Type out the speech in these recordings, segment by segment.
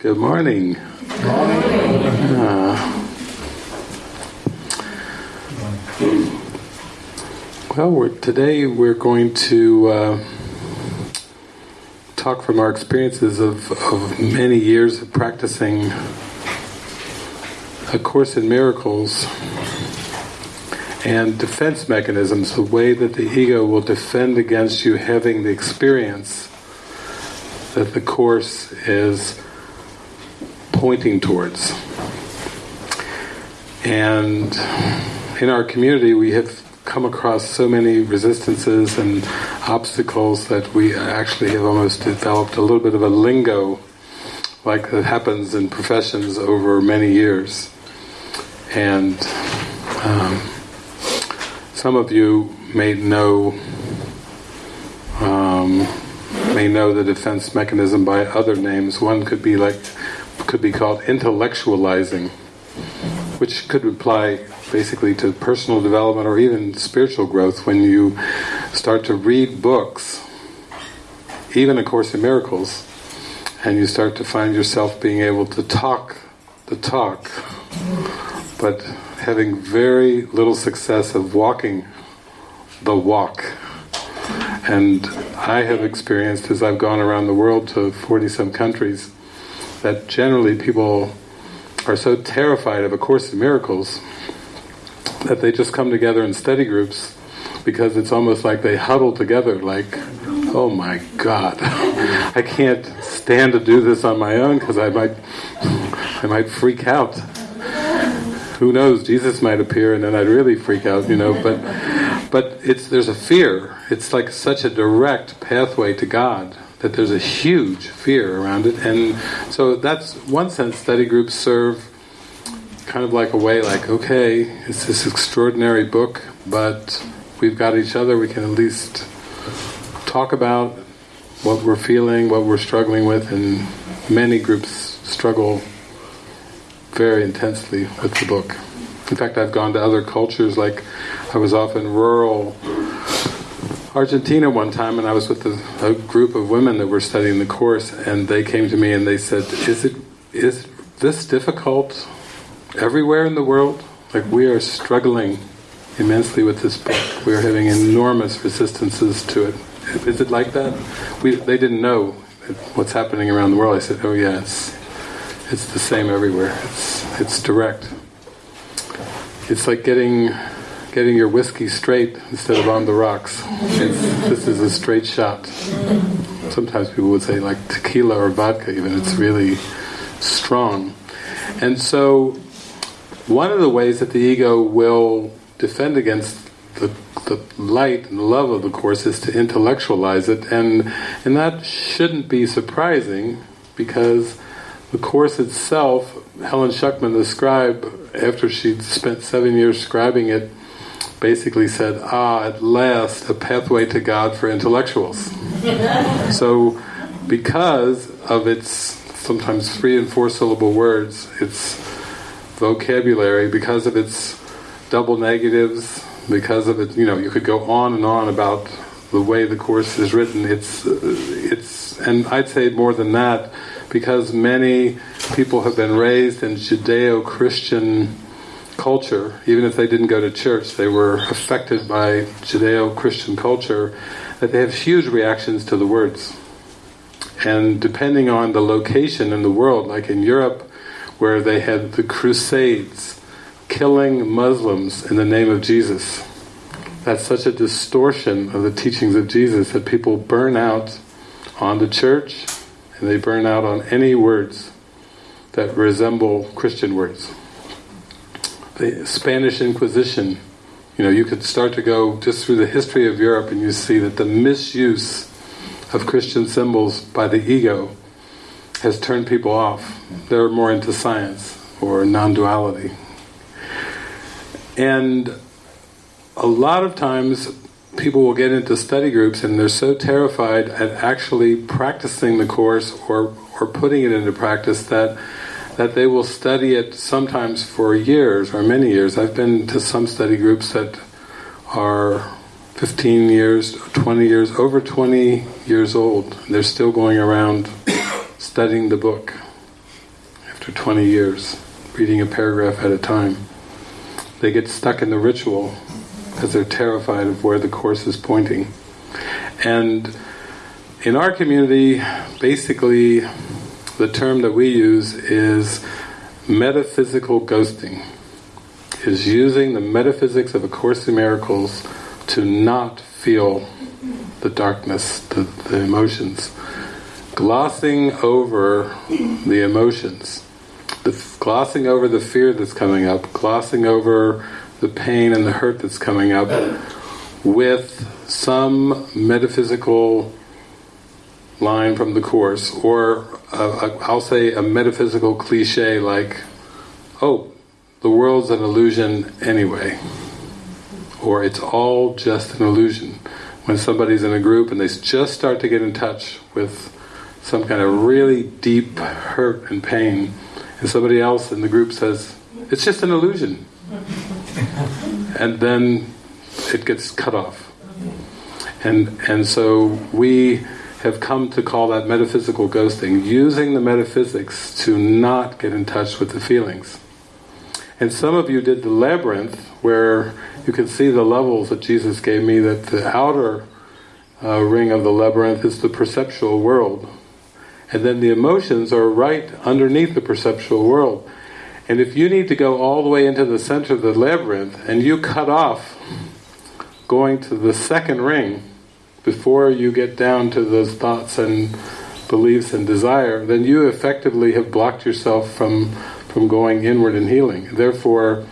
Good morning. Good morning. Uh, well, we're, today we're going to uh, talk from our experiences of, of many years of practicing A Course in Miracles and defense mechanisms, the way that the ego will defend against you having the experience that the Course is pointing towards. And in our community, we have come across so many resistances and obstacles that we actually have almost developed a little bit of a lingo, like that happens in professions over many years. And um, some of you may know um, may know the defense mechanism by other names. One could be like could be called intellectualizing, which could apply basically to personal development or even spiritual growth when you start to read books, even A Course in Miracles, and you start to find yourself being able to talk the talk, but having very little success of walking the walk. And I have experienced, as I've gone around the world to 40 some countries, that generally people are so terrified of A Course in Miracles that they just come together in study groups because it's almost like they huddle together like, oh my God, I can't stand to do this on my own because I might, I might freak out. Who knows, Jesus might appear and then I'd really freak out, you know, but but it's there's a fear. It's like such a direct pathway to God that there's a huge fear around it. And so that's one sense study groups serve kind of like a way like, okay, it's this extraordinary book, but we've got each other, we can at least talk about what we're feeling, what we're struggling with, and many groups struggle very intensely with the book. In fact, I've gone to other cultures, like I was off in rural Argentina one time, and I was with a, a, group of women that were studying the course, and they came to me and they said, "Is it is this difficult everywhere in the world? Like we are struggling immensely with this book. We are having enormous resistances to it. Is it like that?" We they didn't know what's happening around the world. I said, "Oh yes, it's the same everywhere. It's it's direct. It's like getting." Getting your whiskey straight instead of on the rocks. It's, this is a straight shot. Sometimes people would say like tequila or vodka even, it's really strong. And so one of the ways that the ego will defend against the, the light and the love of the Course is to intellectualize it and, and that shouldn't be surprising because the Course itself, Helen Schucman, the scribe, after she'd spent seven years scribing it, basically said, ah, at last, a pathway to God for intellectuals. so, because of its sometimes three and four syllable words, its vocabulary, because of its double negatives, because of it, you know, you could go on and on about the way the Course is written, it's, it's, and I'd say more than that, because many people have been raised in Judeo-Christian culture, even if they didn't go to church, they were affected by Judeo-Christian culture, that they have huge reactions to the words. And depending on the location in the world, like in Europe, where they had the Crusades, killing Muslims in the name of Jesus, that's such a distortion of the teachings of Jesus that people burn out on the church and they burn out on any words that resemble Christian words the Spanish Inquisition, you know, you could start to go just through the history of Europe and you see that the misuse of Christian symbols by the ego has turned people off. They're more into science or non-duality. And a lot of times people will get into study groups and they're so terrified at actually practicing the Course or, or putting it into practice that that they will study it sometimes for years or many years. I've been to some study groups that are 15 years, 20 years, over 20 years old. They're still going around studying the book. after 20 years, reading a paragraph at a time. They get stuck in the ritual because they're terrified of where the Course is pointing. And in our community, basically, the term that we use is metaphysical ghosting. Is using the metaphysics of A Course in Miracles to not feel the darkness, the, the emotions. Glossing over the emotions. The, glossing over the fear that's coming up, glossing over the pain and the hurt that's coming up with some metaphysical line from the Course, or i will say a metaphysical cliche like, oh, the world's an illusion anyway, or it's all just an illusion. When somebody's in a group and they just start to get in touch with some kind of really deep hurt and pain, and somebody else in the group says, it's just an illusion. and then it gets cut off. And, and so we have come to call that metaphysical ghosting, using the metaphysics to not get in touch with the feelings. And some of you did the labyrinth, where you can see the levels that Jesus gave me, that the outer uh, ring of the labyrinth is the perceptual world. And then the emotions are right underneath the perceptual world. And if you need to go all the way into the center of the labyrinth, and you cut off going to the second ring, before you get down to those thoughts and beliefs and desire, then you effectively have blocked yourself from from going inward and healing. Therefore,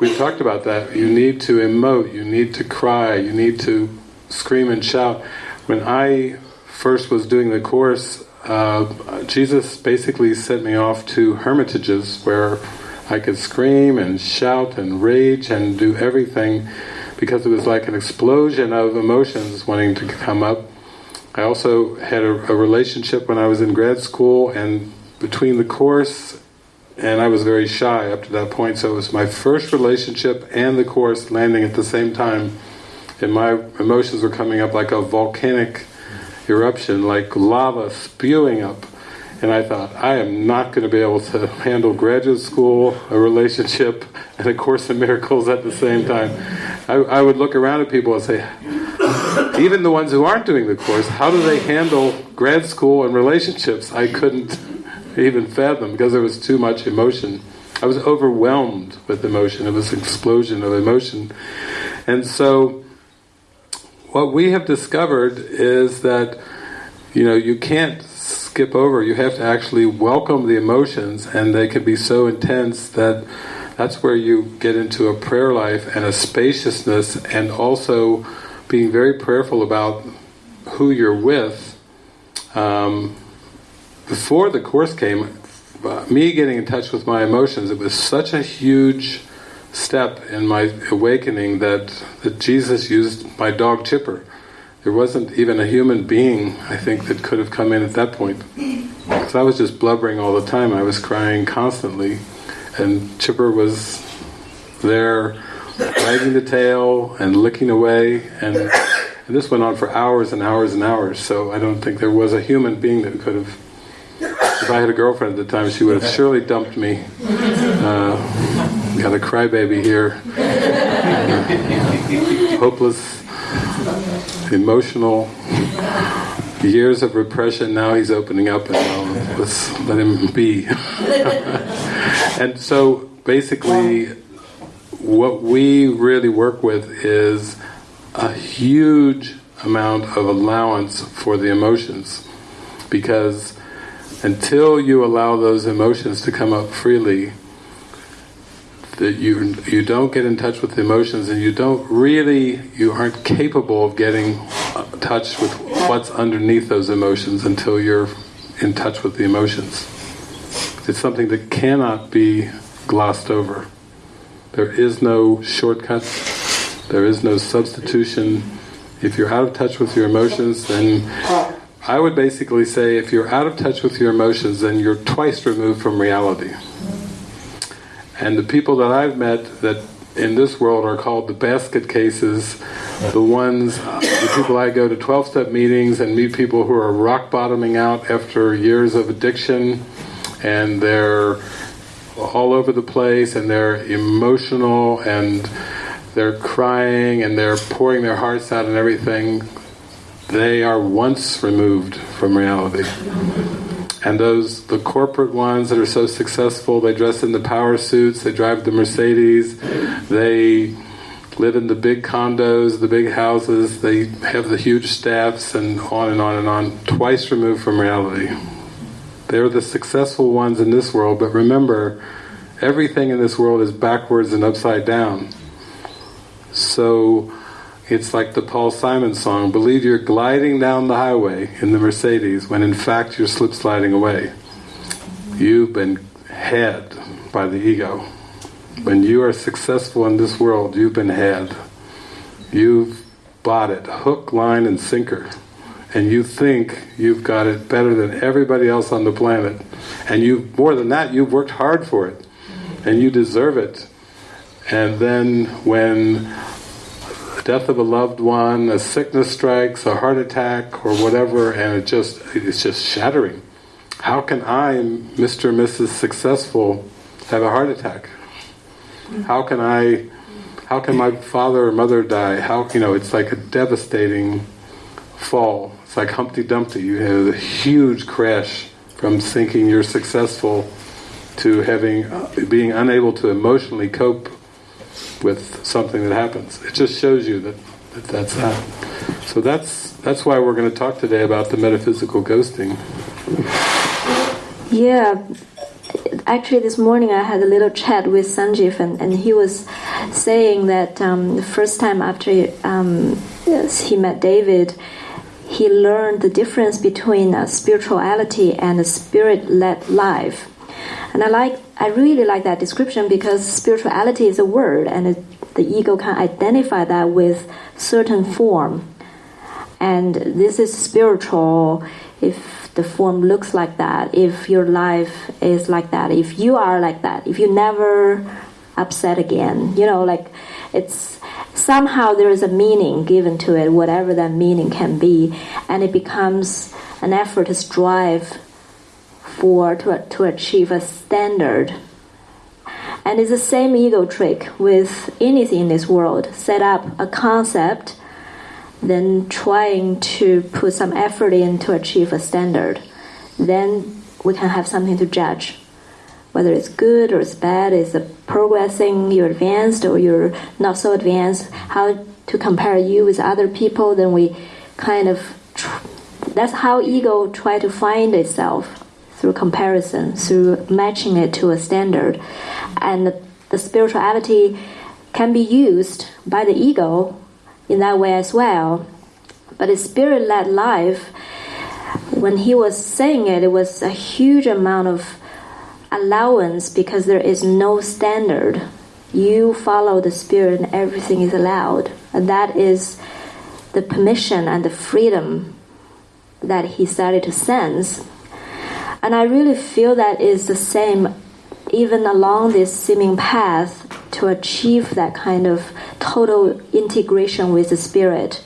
we've talked about that. You need to emote, you need to cry, you need to scream and shout. When I first was doing the course, uh, Jesus basically sent me off to hermitages where I could scream and shout and rage and do everything because it was like an explosion of emotions wanting to come up. I also had a, a relationship when I was in grad school and between the course and I was very shy up to that point so it was my first relationship and the course landing at the same time and my emotions were coming up like a volcanic eruption like lava spewing up and I thought, I am not going to be able to handle graduate school, a relationship, and a Course in Miracles at the same time. I, I would look around at people and say, even the ones who aren't doing the Course, how do they handle grad school and relationships? I couldn't even fathom because there was too much emotion. I was overwhelmed with emotion. It was an explosion of emotion. And so, what we have discovered is that, you know, you can't skip over. You have to actually welcome the emotions, and they can be so intense that that's where you get into a prayer life and a spaciousness, and also being very prayerful about who you're with. Um, before the course came, uh, me getting in touch with my emotions, it was such a huge step in my awakening that, that Jesus used my dog Chipper there wasn't even a human being, I think, that could have come in at that point. So I was just blubbering all the time, I was crying constantly, and Chipper was there wagging the tail and licking away, and, and this went on for hours and hours and hours, so I don't think there was a human being that could have if I had a girlfriend at the time, she would have surely dumped me. Uh, got a crybaby here. Uh, hopeless emotional years of repression, now he's opening up and um, let's let him be. and so basically what we really work with is a huge amount of allowance for the emotions because until you allow those emotions to come up freely that you you don't get in touch with the emotions and you don't really you aren't capable of getting uh, touch with what's underneath those emotions until you're in touch with the emotions. It's something that cannot be glossed over. There is no shortcut. There is no substitution. If you're out of touch with your emotions, then I would basically say if you're out of touch with your emotions, then you're twice removed from reality. And the people that I've met that in this world are called the basket cases, the ones, the people I go to 12-step meetings and meet people who are rock bottoming out after years of addiction and they're all over the place and they're emotional and they're crying and they're pouring their hearts out and everything, they are once removed from reality. And those, the corporate ones that are so successful, they dress in the power suits, they drive the Mercedes, they live in the big condos, the big houses, they have the huge staffs and on and on and on, twice removed from reality. They're the successful ones in this world, but remember, everything in this world is backwards and upside down. So it's like the Paul Simon song, believe you're gliding down the highway in the Mercedes when in fact you're slip sliding away. You've been had by the ego. When you are successful in this world, you've been had. You've bought it, hook, line and sinker. And you think you've got it better than everybody else on the planet. And you more than that, you've worked hard for it. And you deserve it. And then when death of a loved one, a sickness strikes, a heart attack or whatever, and it just it's just shattering. How can I, Mr. and Mrs. Successful, have a heart attack? How can I, how can my father or mother die? How, you know, it's like a devastating fall. It's like Humpty Dumpty. You have a huge crash from thinking you're successful to having, uh, being unable to emotionally cope with something that happens. It just shows you that, that that's that. So that's that's why we're going to talk today about the metaphysical ghosting. Yeah, actually this morning I had a little chat with Sanjeev and, and he was saying that um, the first time after um, yes, he met David, he learned the difference between uh, spirituality and a spirit-led life. And I like, I really like that description because spirituality is a word, and it, the ego can identify that with certain form. And this is spiritual if the form looks like that, if your life is like that, if you are like that, if you never upset again, you know, like it's somehow there is a meaning given to it, whatever that meaning can be, and it becomes an effort to strive for to, to achieve a standard. And it's the same ego trick with anything in this world. Set up a concept, then trying to put some effort in to achieve a standard. Then we can have something to judge. Whether it's good or it's bad, is progressing, you're advanced or you're not so advanced, how to compare you with other people, then we kind of that's how ego try to find itself through comparison, through matching it to a standard. And the, spirituality can be used by the ego in that way as well. But a spirit led life, when he was saying it, it was a huge amount of allowance because there is no standard. You follow the spirit and everything is allowed. And that is the permission and the freedom that he started to sense and I really feel that is the same even along this seeming path to achieve that kind of total integration with the spirit.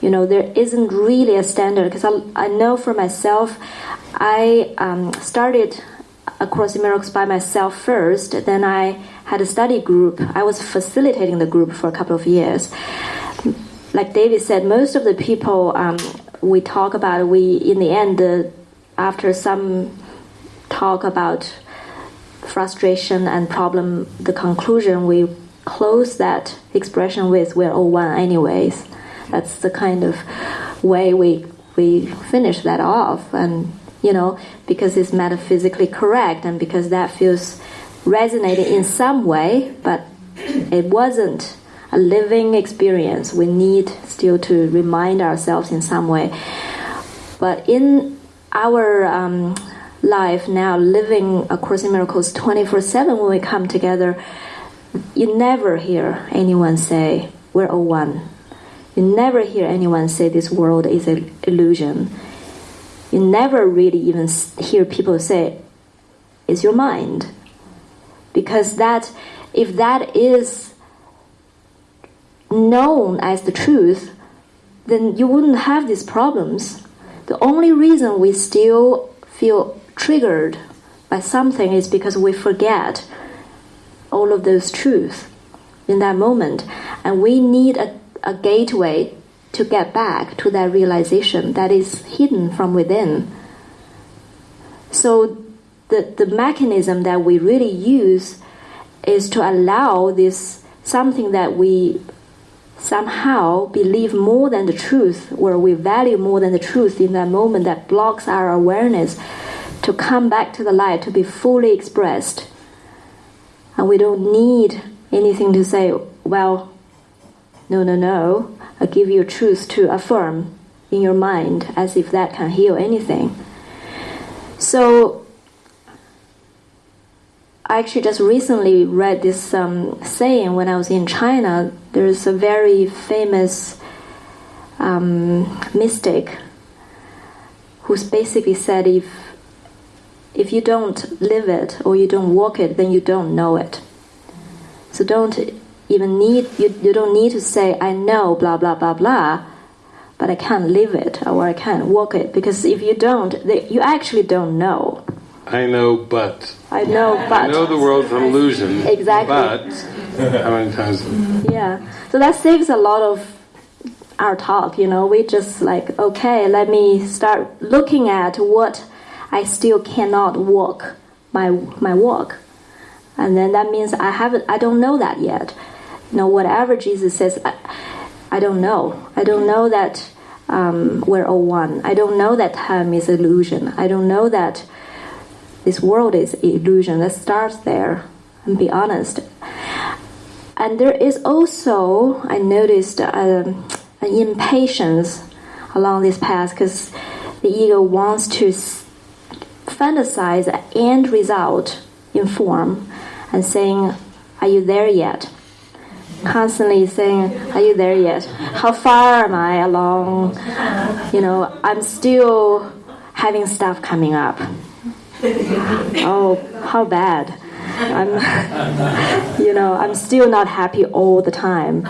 You know, there isn't really a standard because I, I know for myself, I um, started A Course in Miracles by myself first, then I had a study group. I was facilitating the group for a couple of years. Like David said, most of the people um, we talk about, we in the end, the after some talk about frustration and problem, the conclusion we close that expression with "we're all one" anyways. That's the kind of way we we finish that off, and you know because it's metaphysically correct, and because that feels resonating in some way, but it wasn't a living experience. We need still to remind ourselves in some way. But in our um, life now, living A Course in Miracles 24 7 when we come together, you never hear anyone say, We're all one. You never hear anyone say this world is an illusion. You never really even hear people say, It's your mind. Because that, if that is known as the truth, then you wouldn't have these problems the only reason we still feel triggered by something is because we forget all of those truths in that moment. And we need a, a gateway to get back to that realization that is hidden from within. So the, the mechanism that we really use is to allow this something that we somehow believe more than the truth, or we value more than the truth in that moment that blocks our awareness to come back to the light, to be fully expressed. And we don't need anything to say, well, no, no, no, I give you truth to affirm in your mind as if that can heal anything. So, I actually just recently read this um, saying when I was in China. There's a very famous um, mystic who's basically said if if you don't live it or you don't walk it, then you don't know it. So don't even need you, you don't need to say I know blah blah blah blah, but I can't live it or I can't walk it because if you don't, they, you actually don't know. I know, but. I know, but. I know the world's an illusion. Exactly. But how many times? Yeah. So that saves a lot of our talk. You know, we just like okay, let me start looking at what I still cannot walk my my walk, and then that means I haven't. I don't know that yet. You know, whatever Jesus says, I, I don't know. I don't know that um, we're all one. I don't know that time is illusion. I don't know that this world is illusion. Let's start there and be honest. And there is also, I noticed, um, an impatience along this path because the ego wants to fantasize the end result in form and saying, Are you there yet? Constantly saying, Are you there yet? How far am I along? You know, I'm still having stuff coming up oh, how bad. I'm, you know, I'm still not happy all the time.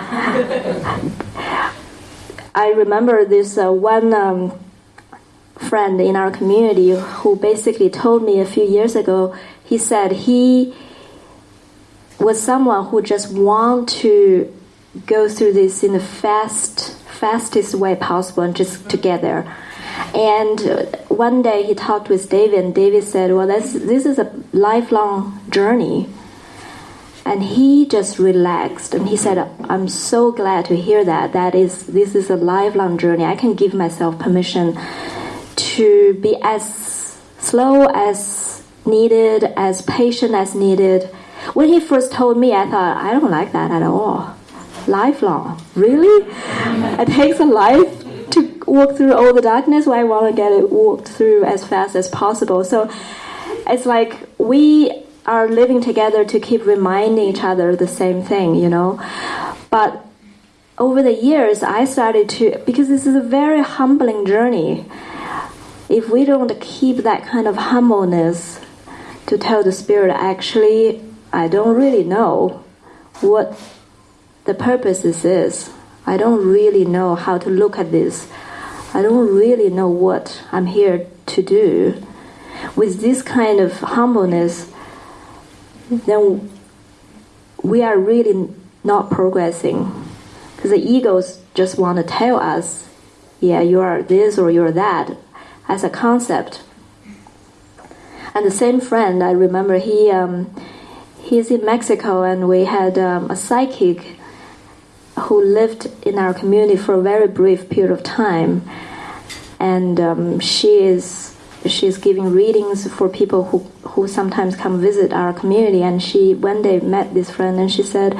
I remember this uh, one um, friend in our community who basically told me a few years ago. He said he was someone who just want to go through this in the fast, fastest way possible and just to get there and one day he talked with David, and David said, Well, this, this is a lifelong journey. And he just relaxed and he said, I'm so glad to hear that. That is, this is a lifelong journey. I can give myself permission to be as slow as needed, as patient as needed. When he first told me, I thought, I don't like that at all. Lifelong. Really? It takes a life walk through all the darkness, I want to get it walked through as fast as possible. So it's like we are living together to keep reminding each other the same thing, you know. But over the years, I started to, because this is a very humbling journey. If we don't keep that kind of humbleness to tell the spirit, actually, I don't really know what the purpose is. I don't really know how to look at this. I don't really know what I'm here to do. With this kind of humbleness, then we are really not progressing. Because the egos just want to tell us, yeah, you are this or you're that, as a concept. And the same friend, I remember he um, he's in Mexico, and we had um, a psychic who lived in our community for a very brief period of time, and um, she is she's giving readings for people who who sometimes come visit our community. And she one day met this friend, and she said,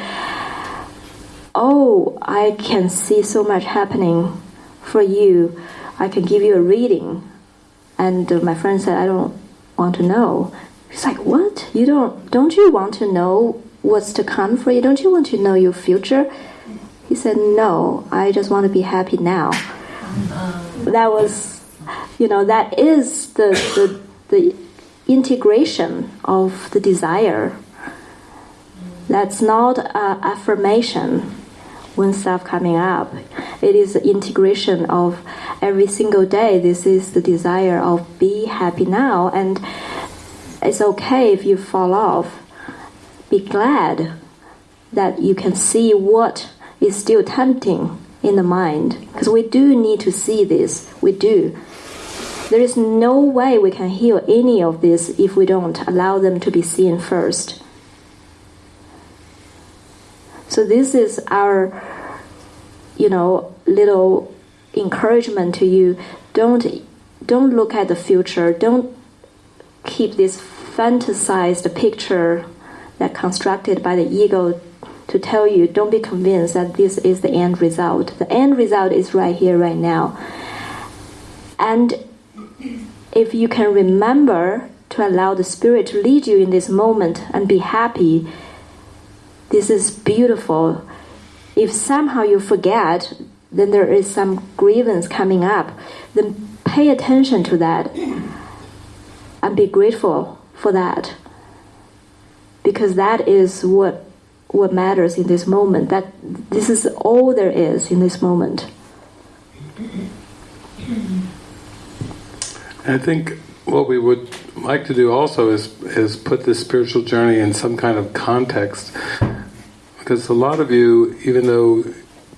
"Oh, I can see so much happening for you. I can give you a reading." And uh, my friend said, "I don't want to know." She's like, "What? You don't? Don't you want to know what's to come for you? Don't you want to know your future?" He said, No, I just want to be happy now. That was, you know, that is the, the, the integration of the desire. That's not an affirmation when stuff coming up. It is the integration of every single day. This is the desire of be happy now. And it's okay if you fall off. Be glad that you can see what is still tempting in the mind. Because we do need to see this. We do. There is no way we can heal any of this if we don't allow them to be seen first. So this is our, you know, little encouragement to you. Don't don't look at the future. Don't keep this fantasized picture that constructed by the ego to tell you don't be convinced that this is the end result. The end result is right here, right now. And if you can remember to allow the Spirit to lead you in this moment and be happy, this is beautiful. If somehow you forget, then there is some grievance coming up, then pay attention to that and be grateful for that. Because that is what what matters in this moment. That this is all there is in this moment. I think what we would like to do also is is put this spiritual journey in some kind of context, because a lot of you, even though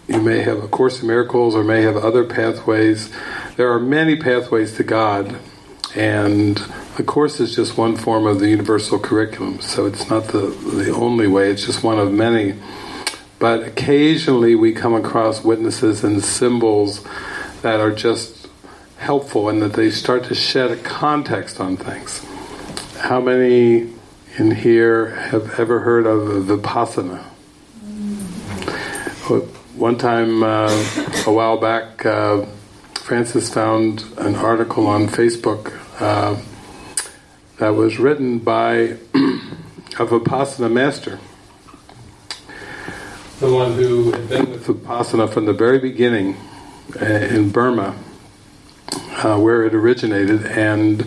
you may have a Course in Miracles or may have other pathways, there are many pathways to God, and the Course is just one form of the universal curriculum, so it's not the, the only way, it's just one of many. But occasionally we come across witnesses and symbols that are just helpful and that they start to shed a context on things. How many in here have ever heard of Vipassana? One time, uh, a while back, uh, Francis found an article on Facebook uh, that was written by a Vipassana master. The one who had been with Vipassana from the very beginning uh, in Burma, uh, where it originated, and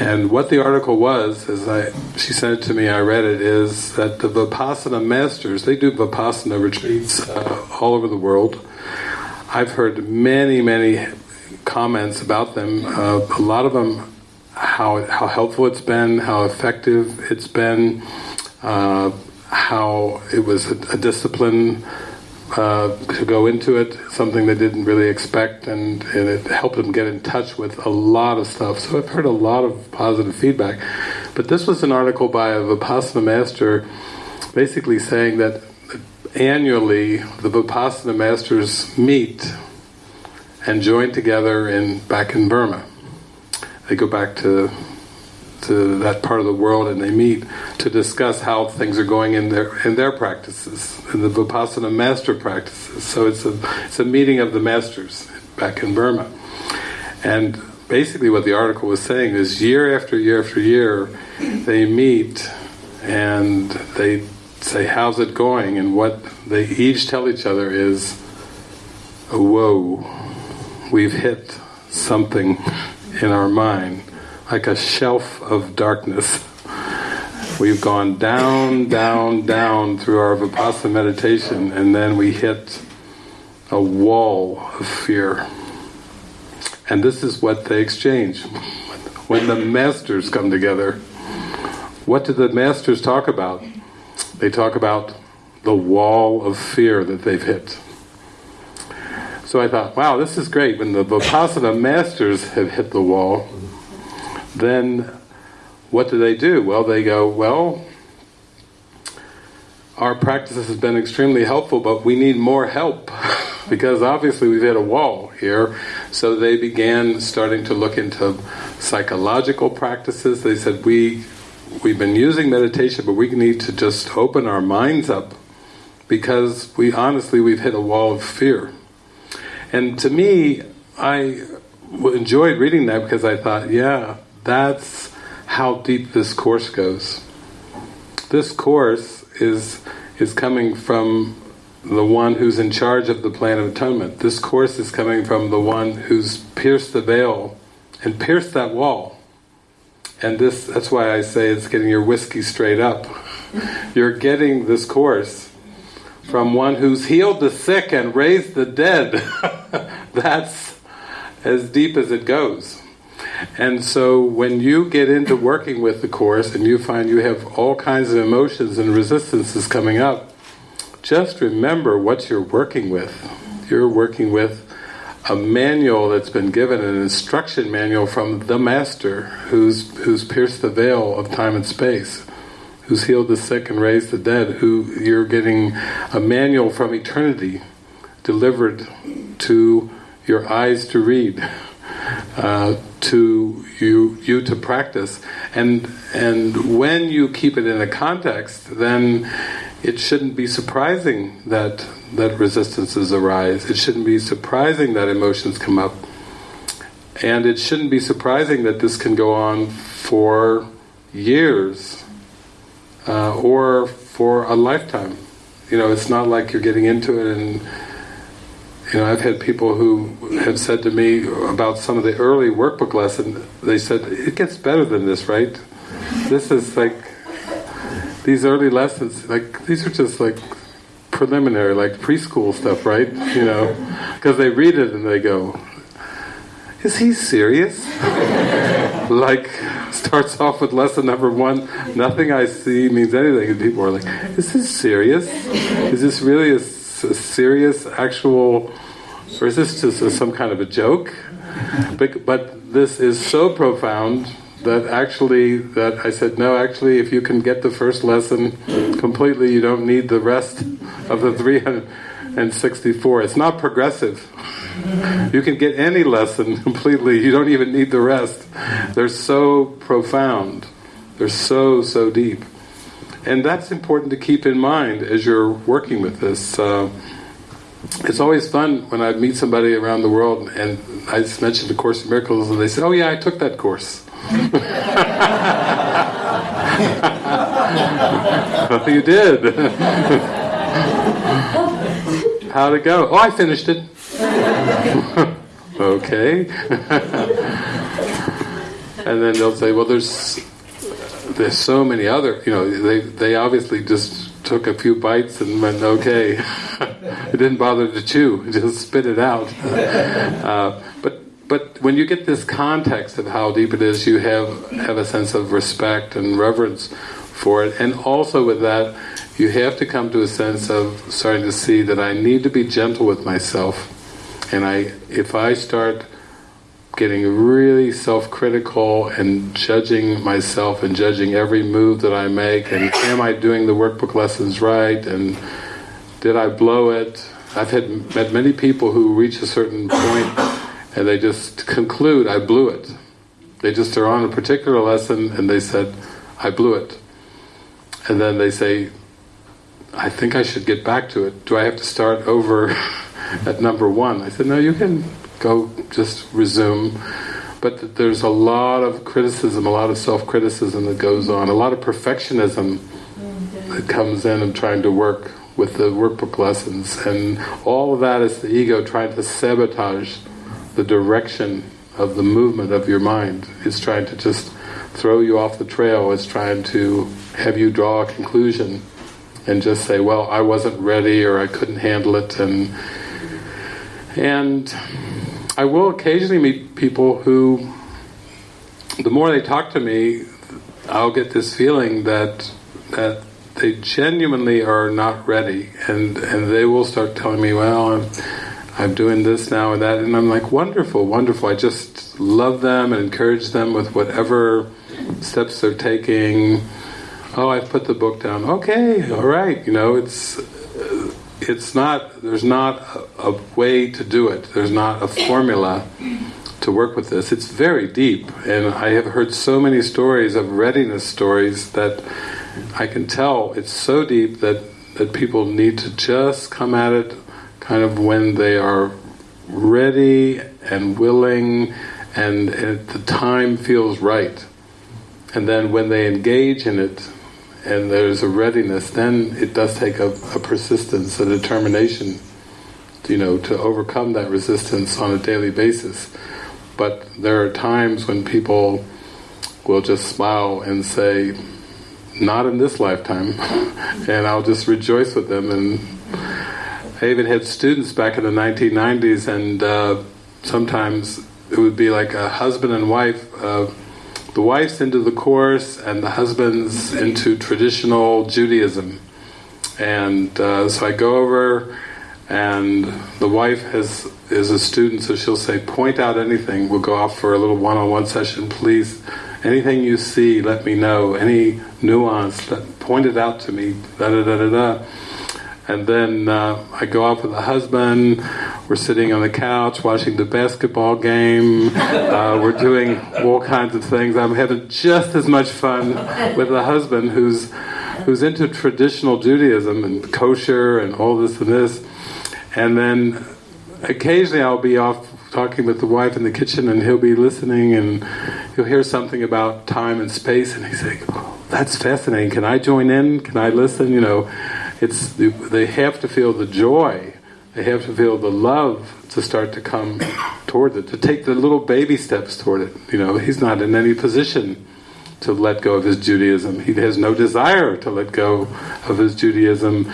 and what the article was, as I she sent it to me, I read it, is that the Vipassana masters they do Vipassana retreats uh, all over the world. I've heard many, many comments about them. Uh, a lot of them how how helpful it's been, how effective it's been, uh, how it was a, a discipline uh, to go into it, something they didn't really expect, and, and it helped them get in touch with a lot of stuff. So I've heard a lot of positive feedback. But this was an article by a Vipassana master basically saying that annually the Vipassana masters meet and join together in back in Burma they go back to to that part of the world and they meet to discuss how things are going in their in their practices, in the Vipassana master practices. So it's a it's a meeting of the masters back in Burma. And basically what the article was saying is year after year after year they meet and they say how's it going and what they each tell each other is oh, whoa we've hit something in our mind, like a shelf of darkness. We've gone down, down, down through our Vipassana meditation, and then we hit a wall of fear. And this is what they exchange. When the masters come together, what do the masters talk about? They talk about the wall of fear that they've hit. So I thought, wow, this is great. When the Vipassana masters have hit the wall, then what do they do? Well, they go, well, our practice has been extremely helpful, but we need more help because obviously we've hit a wall here. So they began starting to look into psychological practices. They said, we, we've been using meditation, but we need to just open our minds up because we honestly, we've hit a wall of fear. And to me, I enjoyed reading that because I thought, yeah, that's how deep this course goes. This course is is coming from the one who's in charge of the plan of atonement. This course is coming from the one who's pierced the veil and pierced that wall. And this that's why I say it's getting your whiskey straight up. You're getting this course from one who's healed the sick and raised the dead. That's as deep as it goes. And so when you get into working with the Course and you find you have all kinds of emotions and resistances coming up, just remember what you're working with. You're working with a manual that's been given, an instruction manual from the Master who's, who's pierced the veil of time and space, who's healed the sick and raised the dead, who you're getting a manual from eternity delivered to your eyes to read, uh, to you you to practice, and and when you keep it in a context, then it shouldn't be surprising that that resistances arise. It shouldn't be surprising that emotions come up, and it shouldn't be surprising that this can go on for years uh, or for a lifetime. You know, it's not like you're getting into it and you know, I've had people who have said to me about some of the early workbook lessons, they said, it gets better than this, right? This is like, these early lessons, like, these are just like preliminary, like preschool stuff, right? You know, because they read it and they go, is he serious? like, starts off with lesson number one, nothing I see means anything, and people are like, is this serious? Is this really a a serious, actual, or is this just some kind of a joke? But, but this is so profound that actually, that I said, no, actually, if you can get the first lesson completely, you don't need the rest of the 364. It's not progressive. You can get any lesson completely, you don't even need the rest. They're so profound. They're so, so deep. And that's important to keep in mind as you're working with this. Uh, it's always fun when I meet somebody around the world and I just mention the Course in Miracles and they say, oh yeah, I took that course. you did. How'd it go? Oh, I finished it. okay. and then they'll say, well, there's there's so many other, you know, they, they obviously just took a few bites and went, okay. it didn't bother to chew, just spit it out. Uh, but but when you get this context of how deep it is, you have have a sense of respect and reverence for it, and also with that, you have to come to a sense of starting to see that I need to be gentle with myself, and I if I start getting really self-critical and judging myself and judging every move that I make and am I doing the workbook lessons right and did I blow it? I've had met many people who reach a certain point and they just conclude, I blew it. They just are on a particular lesson and they said, I blew it. And then they say, I think I should get back to it. Do I have to start over at number one? I said, no, you can go just resume. But there's a lot of criticism, a lot of self-criticism that goes on, a lot of perfectionism mm-hmm. that comes in and trying to work with the workbook lessons. And all of that is the ego trying to sabotage the direction of the movement of your mind. It's trying to just throw you off the trail. It's trying to have you draw a conclusion and just say, well, I wasn't ready or I couldn't handle it. And, and I will occasionally meet people who, the more they talk to me, I'll get this feeling that that they genuinely are not ready, and and they will start telling me, "Well, I'm I'm doing this now and that," and I'm like, "Wonderful, wonderful!" I just love them and encourage them with whatever steps they're taking. Oh, I've put the book down. Okay, all right. You know, it's it's not, there's not a, a, way to do it. There's not a formula to work with this. It's very deep, and I have heard so many stories of readiness stories that I can tell it's so deep that, that people need to just come at it kind of when they are ready and willing and, and the time feels right. And then when they engage in it, and there's a readiness, then it does take a, a persistence, a determination, you know, to overcome that resistance on a daily basis. But there are times when people will just smile and say, not in this lifetime, and I'll just rejoice with them. And I even had students back in the 1990s, and uh, sometimes it would be like a husband and wife. Uh, the wife's into the course, and the husband's into traditional Judaism. And uh, so I go over, and the wife has is a student, so she'll say, "Point out anything." We'll go off for a little one-on-one session, please. Anything you see, let me know. Any nuance, point it out to me. Da da da da da. And then uh, I go off with the husband. We're sitting on the couch watching the basketball game. Uh, we're doing all kinds of things. I'm having just as much fun with the husband who's who's into traditional Judaism and kosher and all this and this. And then occasionally I'll be off talking with the wife in the kitchen and he'll be listening and he'll hear something about time and space and he's like, oh, that's fascinating. Can I join in? Can I listen? You know, it's they have to feel the joy. They have to feel the love to start to come toward it, to take the little baby steps toward it. You know, he's not in any position to let go of his Judaism. He has no desire to let go of his Judaism,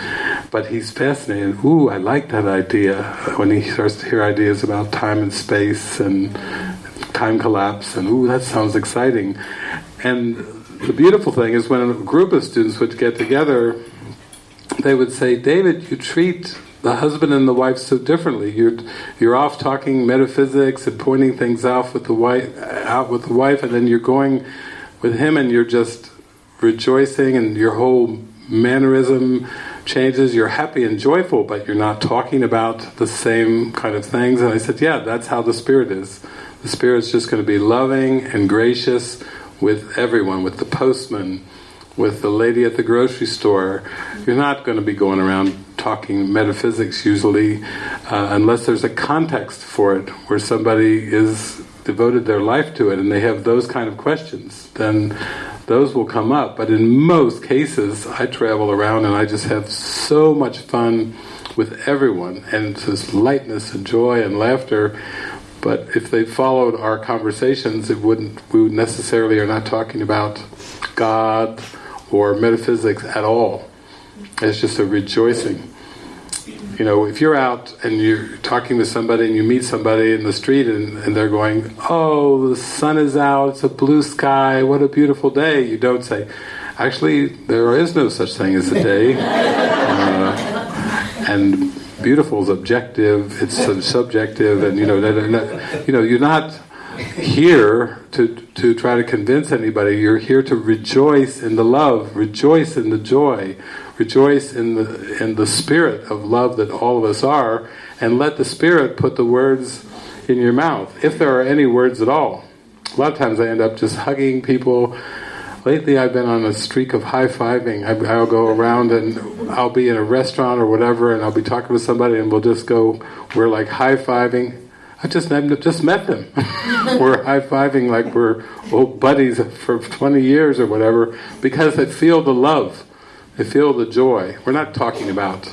but he's fascinated. Ooh, I like that idea. When he starts to hear ideas about time and space and time collapse, and ooh, that sounds exciting. And the beautiful thing is when a group of students would get together, they would say, David, you treat the husband and the wife so differently. You're you're off talking metaphysics and pointing things out with the wife out with the wife, and then you're going with him and you're just rejoicing and your whole mannerism changes, you're happy and joyful, but you're not talking about the same kind of things. And I said, yeah, that's how the Spirit is. The Spirit's just going to be loving and gracious with everyone, with the postman, with the lady at the grocery store. You're not going to be going around talking metaphysics usually, uh, unless there's a context for it, where somebody is devoted their life to it and they have those kind of questions, then those will come up. But in most cases, I travel around and I just have so much fun with everyone, and it's this lightness and joy and laughter. But if they followed our conversations, it wouldn't. We necessarily are not talking about God or metaphysics at all. It's just a rejoicing you know, if you're out and you're talking to somebody and you meet somebody in the street and, and, they're going, oh, the sun is out, it's a blue sky, what a beautiful day, you don't say, actually, there is no such thing as a day. Uh, and beautiful is objective, it's subjective, and you know, you know, you're not here to, to try to convince anybody, you're here to rejoice in the love, rejoice in the joy, rejoice in the in the spirit of love that all of us are, and let the spirit put the words in your mouth, if there are any words at all. A lot of times I end up just hugging people. Lately I've been on a streak of high-fiving. I'll go around and I'll be in a restaurant or whatever and I'll be talking with somebody and we'll just go, we're like high-fiving. I just I've just met them. we're high-fiving like we're old buddies for 20 years or whatever because they feel the love. They feel the joy. We're not talking about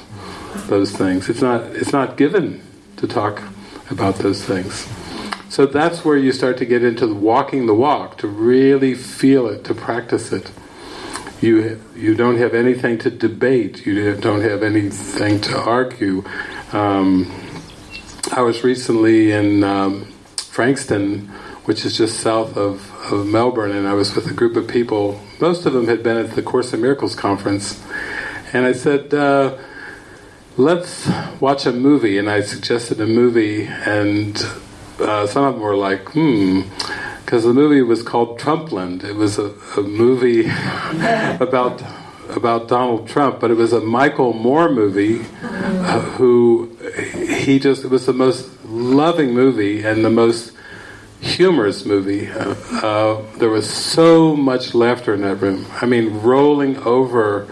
those things. It's not, it's not given to talk about those things. So that's where you start to get into walking the walk, to really feel it, to practice it. You, you don't have anything to debate, you don't have anything to argue. Um, I was recently in um, Frankston, which is just south of, of Melbourne, and I was with a group of people most of them had been at the Course in Miracles conference. And I said, uh, let's watch a movie. And I suggested a movie, and uh, some of them were like, hmm, because the movie was called Trumpland. It was a, a movie about about Donald Trump, but it was a Michael Moore movie uh, who he just it was the most loving movie and the most humorous movie. Uh, uh, there was so much laughter in that room. I mean, rolling over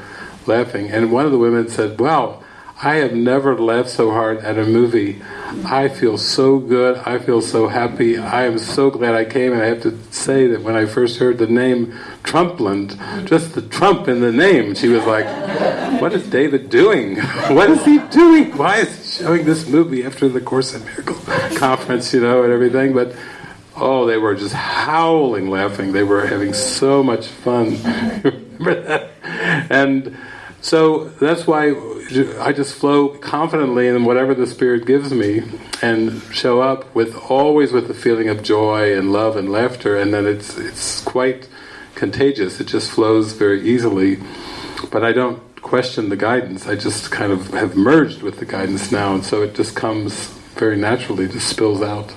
laughing. And one of the women said, Wow, I have never laughed so hard at a movie. I feel so good. I feel so happy. I am so glad I came. And I have to say that when I first heard the name Trumpland, just the Trump in the name, she was like, What is David doing? what is he doing? Why is he showing this movie after the Course in Miracles conference, you know, and everything? But Oh, they were just howling laughing. They were having so much fun. Remember that? And so that's why I just flow confidently in whatever the Spirit gives me, and show up with always with the feeling of joy and love and laughter, and then it's it's quite contagious. It just flows very easily, but I don't question the guidance. I just kind of have merged with the guidance now, and so it just comes very naturally, just spills out.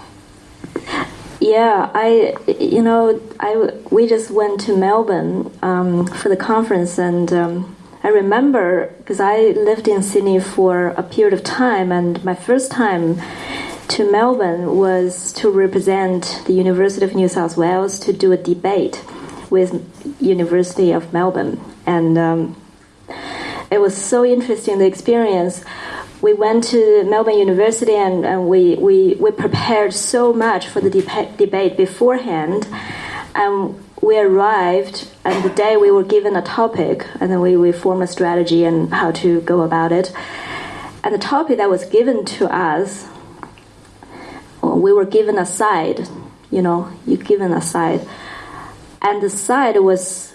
Yeah, I, you know, I we just went to Melbourne um, for the conference, and um, I remember because I lived in Sydney for a period of time, and my first time to Melbourne was to represent the University of New South Wales to do a debate with University of Melbourne, and um, it was so interesting the experience we went to Melbourne University and, and we, we, we prepared so much for the deba- debate beforehand. And we arrived, and the day we were given a topic, and then we, we formed a strategy and how to go about it. And the topic that was given to us, we were given a side, you know, you given a side. And the side was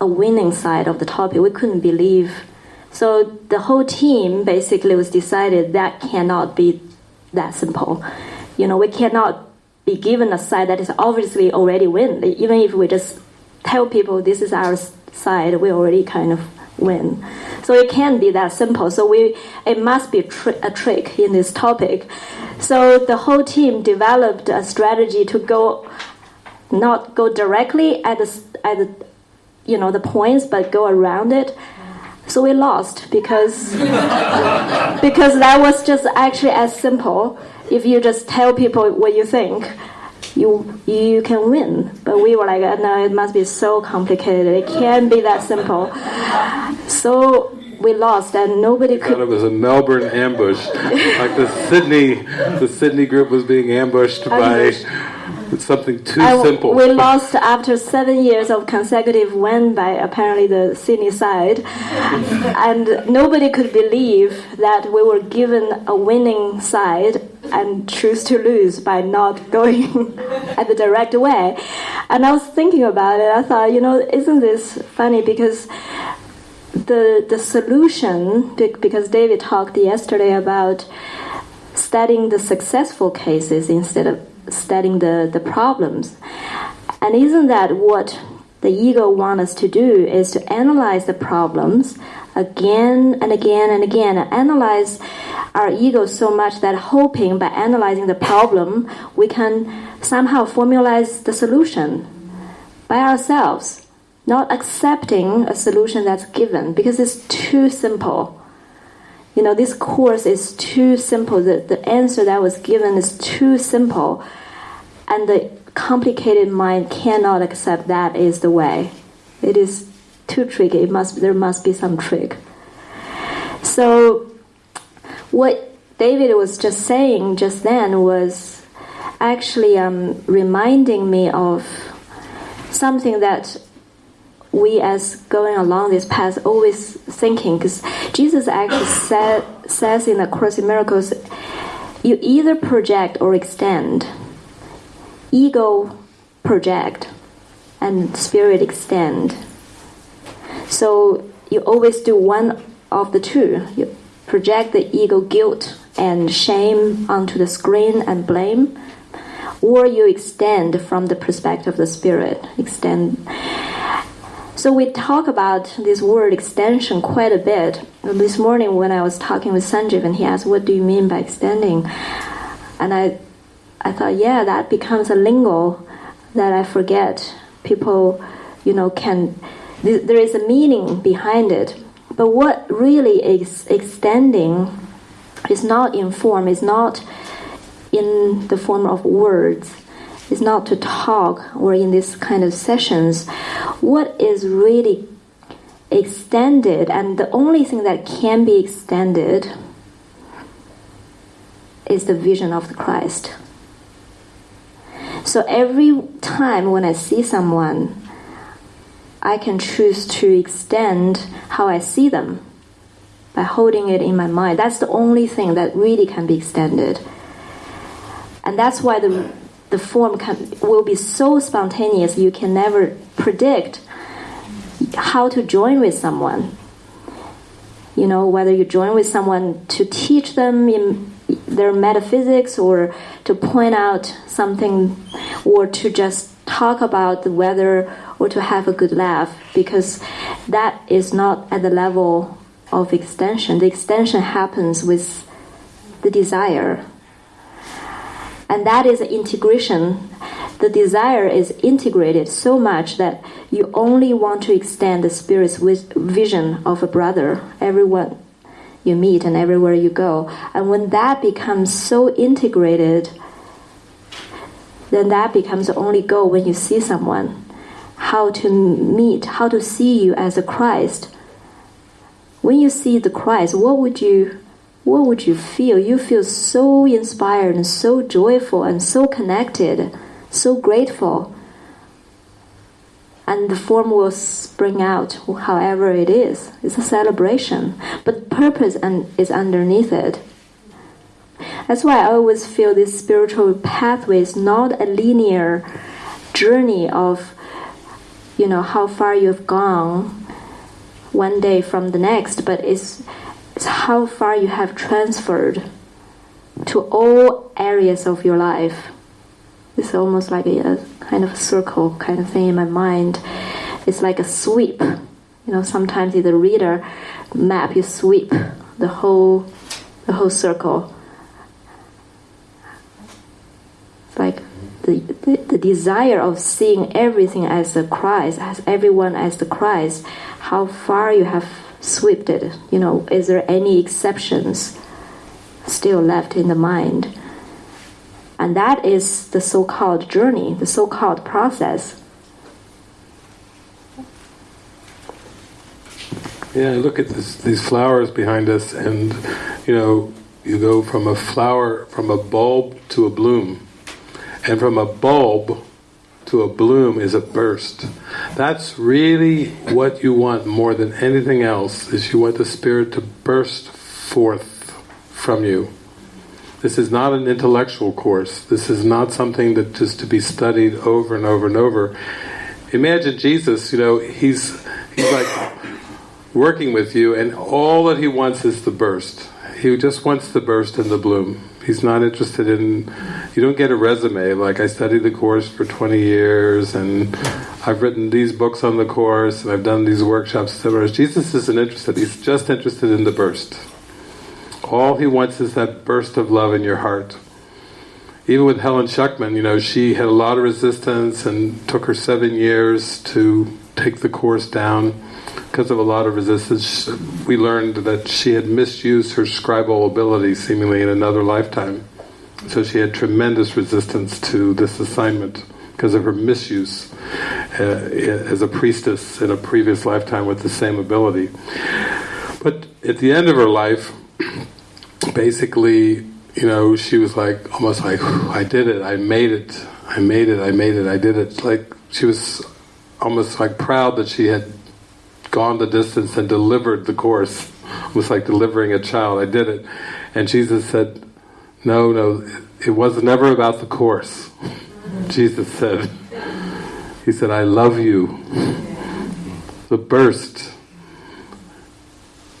a winning side of the topic. We couldn't believe so the whole team basically was decided that cannot be that simple. You know, we cannot be given a side that is obviously already win. Even if we just tell people this is our side, we already kind of win. So it can't be that simple. So we it must be tri- a trick in this topic. So the whole team developed a strategy to go not go directly at the at the you know the points, but go around it so we lost because because that was just actually as simple. If you just tell people what you think, you you can win. But we were like, uh, no, it must be so complicated. It can't be that simple. So we lost, and nobody could. it was a Melbourne ambush, like the Sydney, the Sydney group was being ambushed by it's something too simple. We lost after seven years of consecutive win by apparently the Sydney side, and nobody could believe that we were given a winning side and choose to lose by not going at the direct way. And I was thinking about it. I thought, you know, isn't this funny because the the solution because David talked yesterday about studying the successful cases instead of studying the, the problems. And isn't that what the ego wants us to do is to analyze the problems again and again and again and analyze our ego so much that hoping by analyzing the problem we can somehow formalize the solution by ourselves not accepting a solution that's given because it's too simple you know, this course is too simple. The, the answer that was given is too simple. And the complicated mind cannot accept that is the way. It is too tricky. It must, there must be some trick. So, what David was just saying just then was actually um, reminding me of something that we as going along this path always thinking because jesus actually said, says in the course in miracles you either project or extend. Ego project and spirit extend. So you always do one of the two. You project the ego guilt and shame onto the screen and blame or you extend from the perspective of the spirit. Extend so we talk about this word extension quite a bit. This morning when I was talking with Sanjeev and he asked, what do you mean by extending? And I, I thought, yeah, that becomes a lingo that I forget. People, you know, can, there is a meaning behind it. But what really is extending is not in form, is not in the form of words is not to talk or in this kind of sessions. What is really extended, and the only thing that can be extended is the vision of the Christ. So every time when I see someone, I can choose to extend how I see them by holding it in my mind. That's the only thing that really can be extended. And that's why the the form can, will be so spontaneous you can never predict how to join with someone. you know, whether you join with someone to teach them in their metaphysics or to point out something or to just talk about the weather or to have a good laugh because that is not at the level of extension. The extension happens with the desire. And that is integration. The desire is integrated so much that you only want to extend the spirit's vision of a brother, everyone you meet and everywhere you go. And when that becomes so integrated, then that becomes the only goal when you see someone. How to meet, how to see you as a Christ. When you see the Christ, what would you what would you feel? You feel so inspired and so joyful and so connected, so grateful. And the form will spring out however it is. It's a celebration. But purpose and is underneath it. That's why I always feel this spiritual pathway is not a linear journey of, you know, how far you've gone one day from the next, but it's, how far you have transferred to all areas of your life. It's almost like a, a kind of a circle kind of thing in my mind. It's like a sweep. You know, sometimes in the reader map you sweep the whole the whole circle It's like the, the, the, desire of seeing everything as the Christ, as everyone as the Christ, how far you have swept it. You know, is there any exceptions still left in the mind? And that is the so called journey, the so called process. Yeah, look at this, these flowers behind us, and you know, you go from a flower, from a bulb to a bloom and from a bulb to a bloom is a burst. That's really what you want more than anything else, is you want the Spirit to burst forth from you. This is not an intellectual course. This is not something that just to be studied over and over and over. Imagine Jesus, you know, he's he's like working with you and all that he wants is the burst. He just wants the burst and the bloom. He's not interested in, you don't get a resume like I studied the course for 20 years and I've written these books on the course and I've done these workshops, seminars. Jesus isn't interested, he's just interested in the burst. All he wants is that burst of love in your heart. Even with Helen Schucman, you know, she had a lot of resistance and took her seven years to take the course down because of a lot of resistance, we learned that she had misused her scribal ability seemingly in another lifetime. So she had tremendous resistance to this assignment because of her misuse uh, as a priestess in a previous lifetime with the same ability. But at the end of her life, basically, you know, she was like, almost like, I did it, I made it, I made it, I made it, I did it. Like, she was almost like proud that she had gone the distance and delivered the course. It was like delivering a child. I did it. And Jesus said, no, no, it was never about the course. Jesus said, He said, I love you. The burst.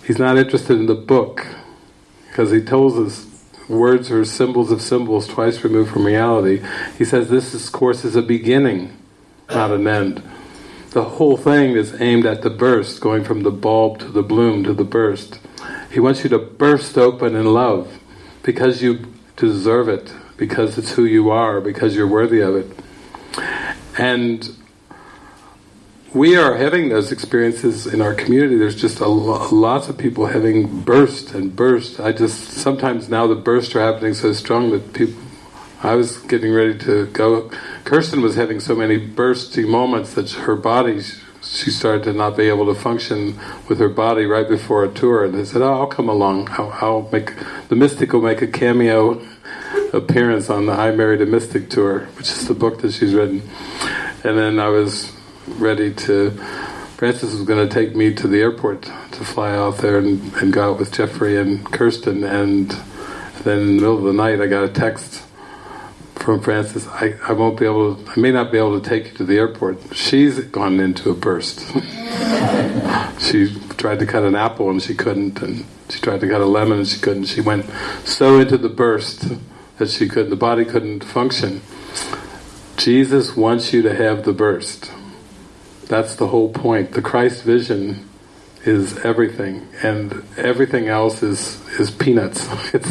He's not interested in the book because he tells us words are symbols of symbols twice removed from reality. He says this is, course is a beginning, not an end the whole thing is aimed at the burst, going from the bulb to the bloom to the burst. He wants you to burst open in love because you deserve it, because it's who you are, because you're worthy of it. And we are having those experiences in our community. There's just a lo lots of people having burst and burst. I just sometimes now the bursts are happening so strong that people I was getting ready to go. Kirsten was having so many bursty moments that her body, she started to not be able to function with her body right before a tour. And they said, oh, I'll come along. I'll, I'll make, the Mystic will make a cameo appearance on the I Married a Mystic tour, which is the book that she's written. And then I was ready to, Frances was going to take me to the airport to fly out there and, and go out with Jeffrey and Kirsten. And then in the middle of the night I got a text from Frances, I, I won't be able to, I may not be able to take you to the airport. She's gone into a burst. she tried to cut an apple and she couldn't, and she tried to cut a lemon and she couldn't. She went so into the burst that she could the body couldn't function. Jesus wants you to have the burst. That's the whole point. The Christ vision is everything, and everything else is is peanuts. It's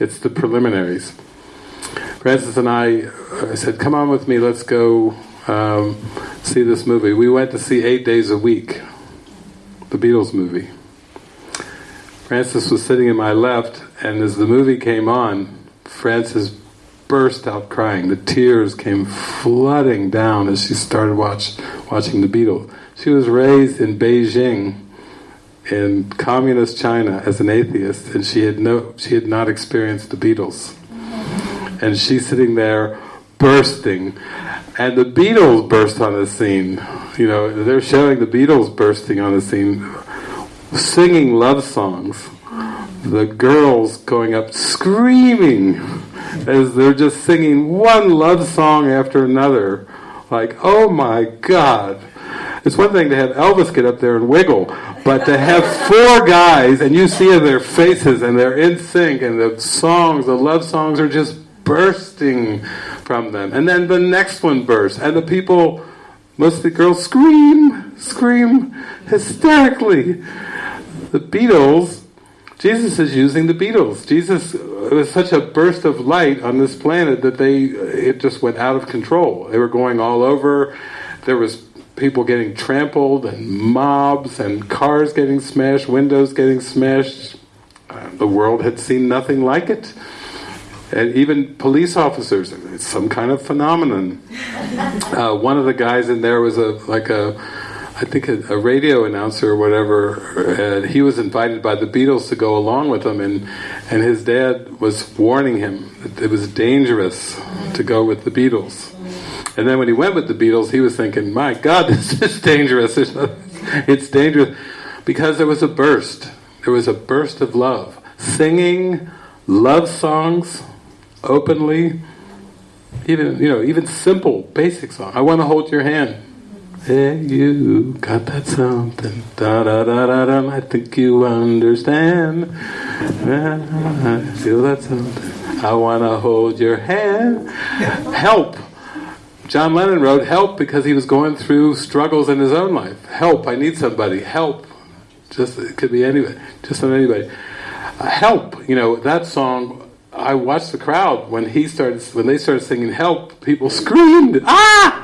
it's the preliminaries. Frances and I, I said, "Come on with me. Let's go um, see this movie." We went to see Eight Days a Week, the Beatles movie. Frances was sitting in my left, and as the movie came on, Frances burst out crying. The tears came flooding down as she started watch, watching the Beatles. She was raised in Beijing, in communist China, as an atheist, and she had no, she had not experienced the Beatles. And she's sitting there bursting, and the Beatles burst on the scene. You know, they're showing the Beatles bursting on the scene, singing love songs the girls going up screaming as they're just singing one love song after another. Like, oh my God. It's one thing to have Elvis get up there and wiggle, but to have four guys and you see their faces and they're in sync and the songs, the love songs are just bursting from them. And then the next one bursts and the people, mostly girls scream, scream hysterically. The Beatles Jesus is using the Beatles. Jesus it was such a burst of light on this planet that they it just went out of control. They were going all over. There was people getting trampled and mobs and cars getting smashed, windows getting smashed. Uh, the world had seen nothing like it. And even police officers, it's some kind of phenomenon. Uh, one of the guys in there was a like a I think a, a, radio announcer or whatever, and he was invited by the Beatles to go along with them, and and his dad was warning him that it was dangerous to go with the Beatles. And then when he went with the Beatles, he was thinking, "My God, this is dangerous! It's dangerous," because there was a burst. There was a burst of love, singing love songs openly, even you know, even simple, basic songs. I want to hold your hand. Hey, you got that something. Da da da da da. I think you understand. I feel that something. I want to hold your hand. Help. John Lennon wrote help because he was going through struggles in his own life. Help. I need somebody. Help. Just it could be anybody. Just anybody. Uh, help. You know that song. I watched the crowd when he started when they started singing "Help." People screamed, "Ah!"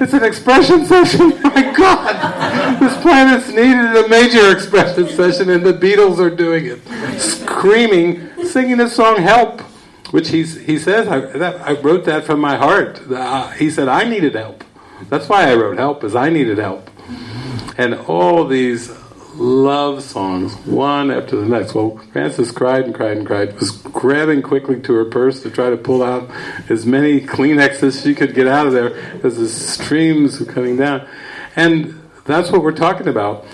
It's an expression session. My God, this planet's needed a major expression session, and the Beatles are doing it, screaming, singing the song "Help," which he's, he says I, that, I wrote that from my heart. Uh, he said I needed help. That's why I wrote "Help," is I needed help, and all these love songs, one after the next. Well, Frances cried and cried and cried, was grabbing quickly to her purse to try to pull out as many Kleenex as she could get out of there as the streams were coming down. And that's what we're talking about.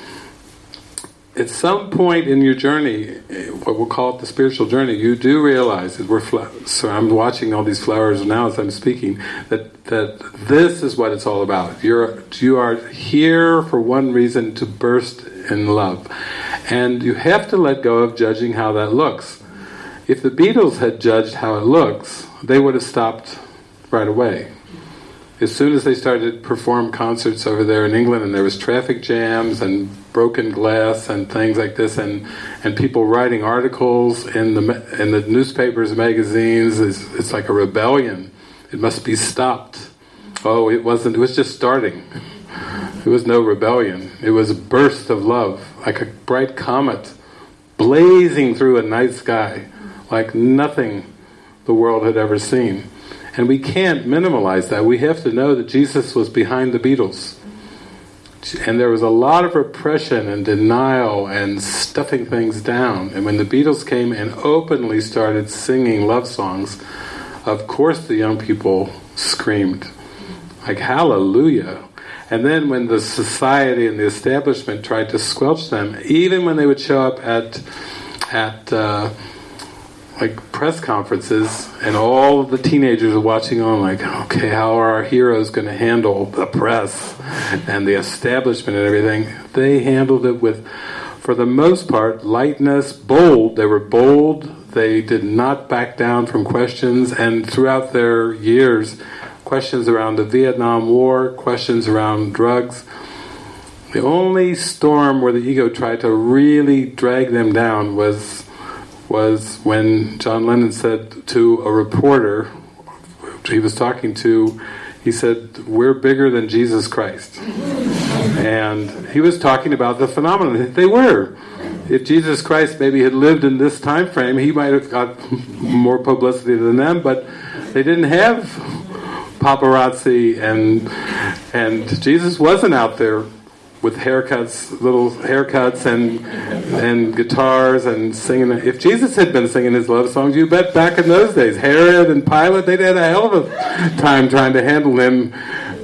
At some point in your journey, what we'll call it the spiritual journey, you do realize that we're. so I'm watching all these flowers now as I'm speaking. That that this is what it's all about. You're you are here for one reason to burst in love. And you have to let go of judging how that looks. If the Beatles had judged how it looks, they would have stopped right away. As soon as they started to perform concerts over there in England and there was traffic jams and broken glass and things like this and, and people writing articles in the, in the newspapers, magazines, it's, it's like a rebellion. It must be stopped. Oh, it wasn't, it was just starting. It was no rebellion. It was a burst of love, like a bright comet blazing through a night sky, like nothing the world had ever seen. And we can't minimalize that. We have to know that Jesus was behind the Beatles. And there was a lot of repression and denial and stuffing things down. And when the Beatles came and openly started singing love songs, of course the young people screamed, like, hallelujah. And then when the society and the establishment tried to squelch them, even when they would show up at at uh, like press conferences, and all the teenagers are watching on, like, okay, how are our heroes going to handle the press and the establishment and everything? They handled it with, for the most part, lightness, bold. They were bold. They did not back down from questions, and throughout their years, questions around the Vietnam War, questions around drugs. The only storm where the ego tried to really drag them down was was when John Lennon said to a reporter he was talking to, he said, we're bigger than Jesus Christ. and he was talking about the phenomenon. They were. If Jesus Christ maybe had lived in this time frame, he might have got more publicity than them, but they didn't have paparazzi and and Jesus wasn't out there with haircuts, little haircuts, and and guitars and singing. If Jesus had been singing his love songs, you bet back in those days, Herod and Pilate, they'd had a hell of a time trying to handle him,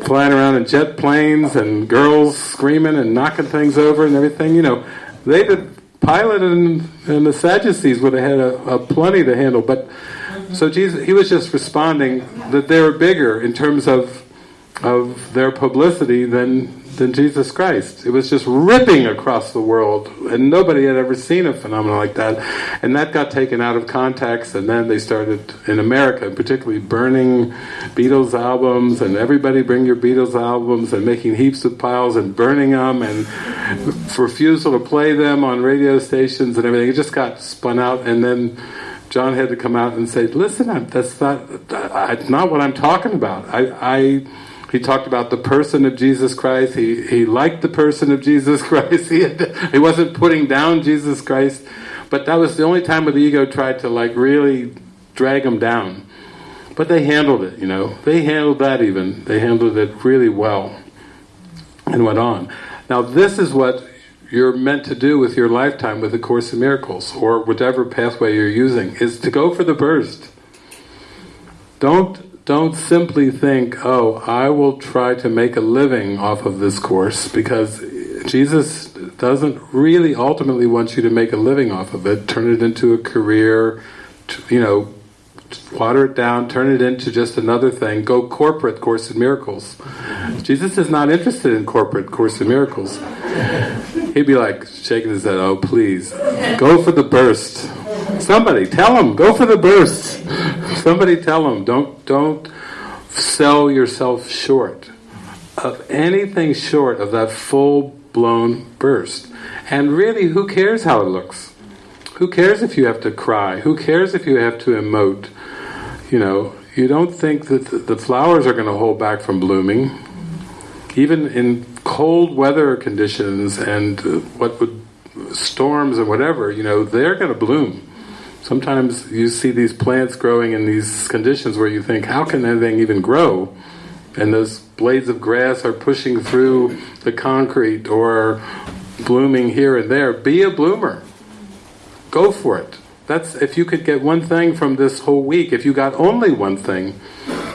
flying around in jet planes and girls screaming and knocking things over and everything. You know, they did. Pilate and, and the Sadducees would have had a, a plenty to handle, but so Jesus, he was just responding that they were bigger in terms of of their publicity than than Jesus Christ. It was just ripping across the world, and nobody had ever seen a phenomenon like that. And that got taken out of context, and then they started, in America particularly, burning Beatles albums, and everybody bring your Beatles albums, and making heaps of piles and burning them, and refusal to play them on radio stations and everything. It just got spun out, and then John had to come out and say, listen, that's not, that's not what I'm talking about. I, I he talked about the person of Jesus Christ. He, he liked the person of Jesus Christ. He, had, he wasn't putting down Jesus Christ. But that was the only time where the ego tried to like really drag him down. But they handled it, you know. They handled that even. They handled it really well and went on. Now this is what you're meant to do with your lifetime with the Course in Miracles or whatever pathway you're using, is to go for the burst. Don't don't simply think, oh, I will try to make a living off of this course, because Jesus doesn't really ultimately want you to make a living off of it, turn it into a career, you know, water it down, turn it into just another thing, go corporate Course in Miracles. Jesus is not interested in corporate Course in Miracles. He'd be like shaking his head, oh please, go for the burst. Somebody tell him, go for the burst. Somebody tell them, don't, don't sell yourself short of anything short of that full-blown burst. And really, who cares how it looks? Who cares if you have to cry? Who cares if you have to emote? You know, you don't think that the flowers are going to hold back from blooming. Even in cold weather conditions and uh, what would storms and whatever, you know, they're going to bloom. Sometimes you see these plants growing in these conditions where you think, how can anything even grow? And those blades of grass are pushing through the concrete or blooming here and there. Be a bloomer. Go for it. That's if you could get one thing from this whole week, if you got only one thing,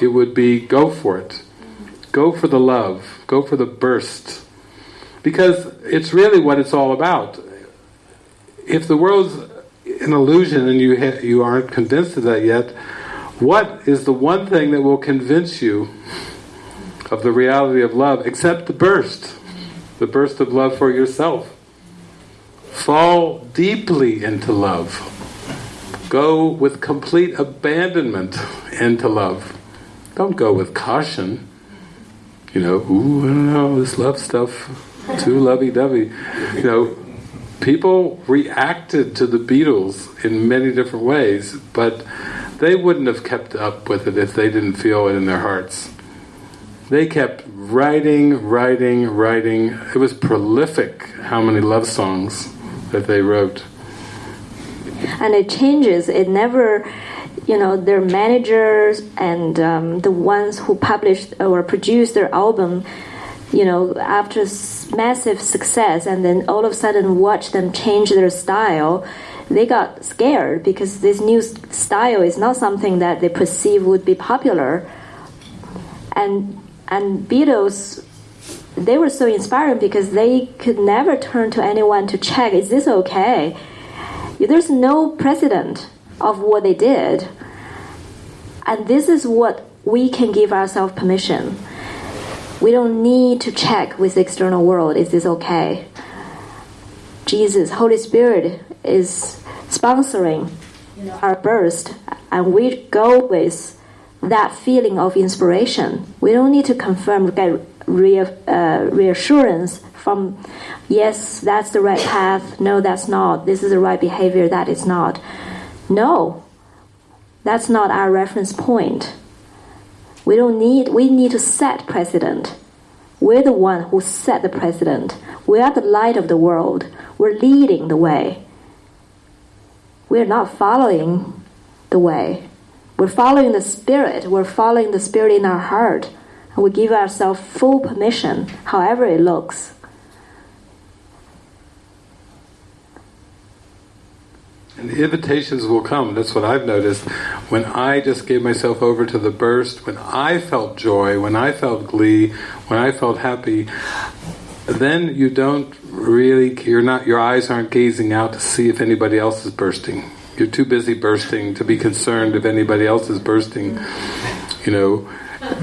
it would be go for it. Go for the love. Go for the burst. Because it's really what it's all about. If the world's an illusion and you you aren't convinced of that yet, what is the one thing that will convince you of the reality of love except the burst, the burst of love for yourself? Fall deeply into love. Go with complete abandonment into love. Don't go with caution. You know, ooh, I don't know, this love stuff, too lovey-dovey. You know, people reacted to the Beatles in many different ways, but they wouldn't have kept up with it if they didn't feel it in their hearts. They kept writing, writing, writing. It was prolific how many love songs that they wrote. And it changes. It never, you know, their managers and um, the ones who published or produced their album you know, after massive success and then all of a sudden watch them change their style, they got scared because this new style is not something that they perceive would be popular. And and Beatles, they were so inspiring because they could never turn to anyone to check, is this okay? There's no precedent of what they did. And this is what we can give ourselves permission. We don't need to check with the external world, is this okay? Jesus, Holy Spirit is sponsoring our burst, and we go with that feeling of inspiration. We don't need to confirm, get uh, reassurance from, yes, that's the right path, no, that's not, this is the right behavior, that is not. No, that's not our reference point. We don't need, we need to set precedent. We're the one who set the precedent. We are the light of the world. We're leading the way. We're not following the way. We're following the Spirit. We're following the Spirit in our heart. And we give ourselves full permission, however it looks. And the invitations will come. That's what I've noticed. When I just gave myself over to the burst, when I felt joy, when I felt glee, when I felt happy, then you don't really, you're not, your eyes aren't gazing out to see if anybody else is bursting. You're too busy bursting to be concerned if anybody else is bursting, you know.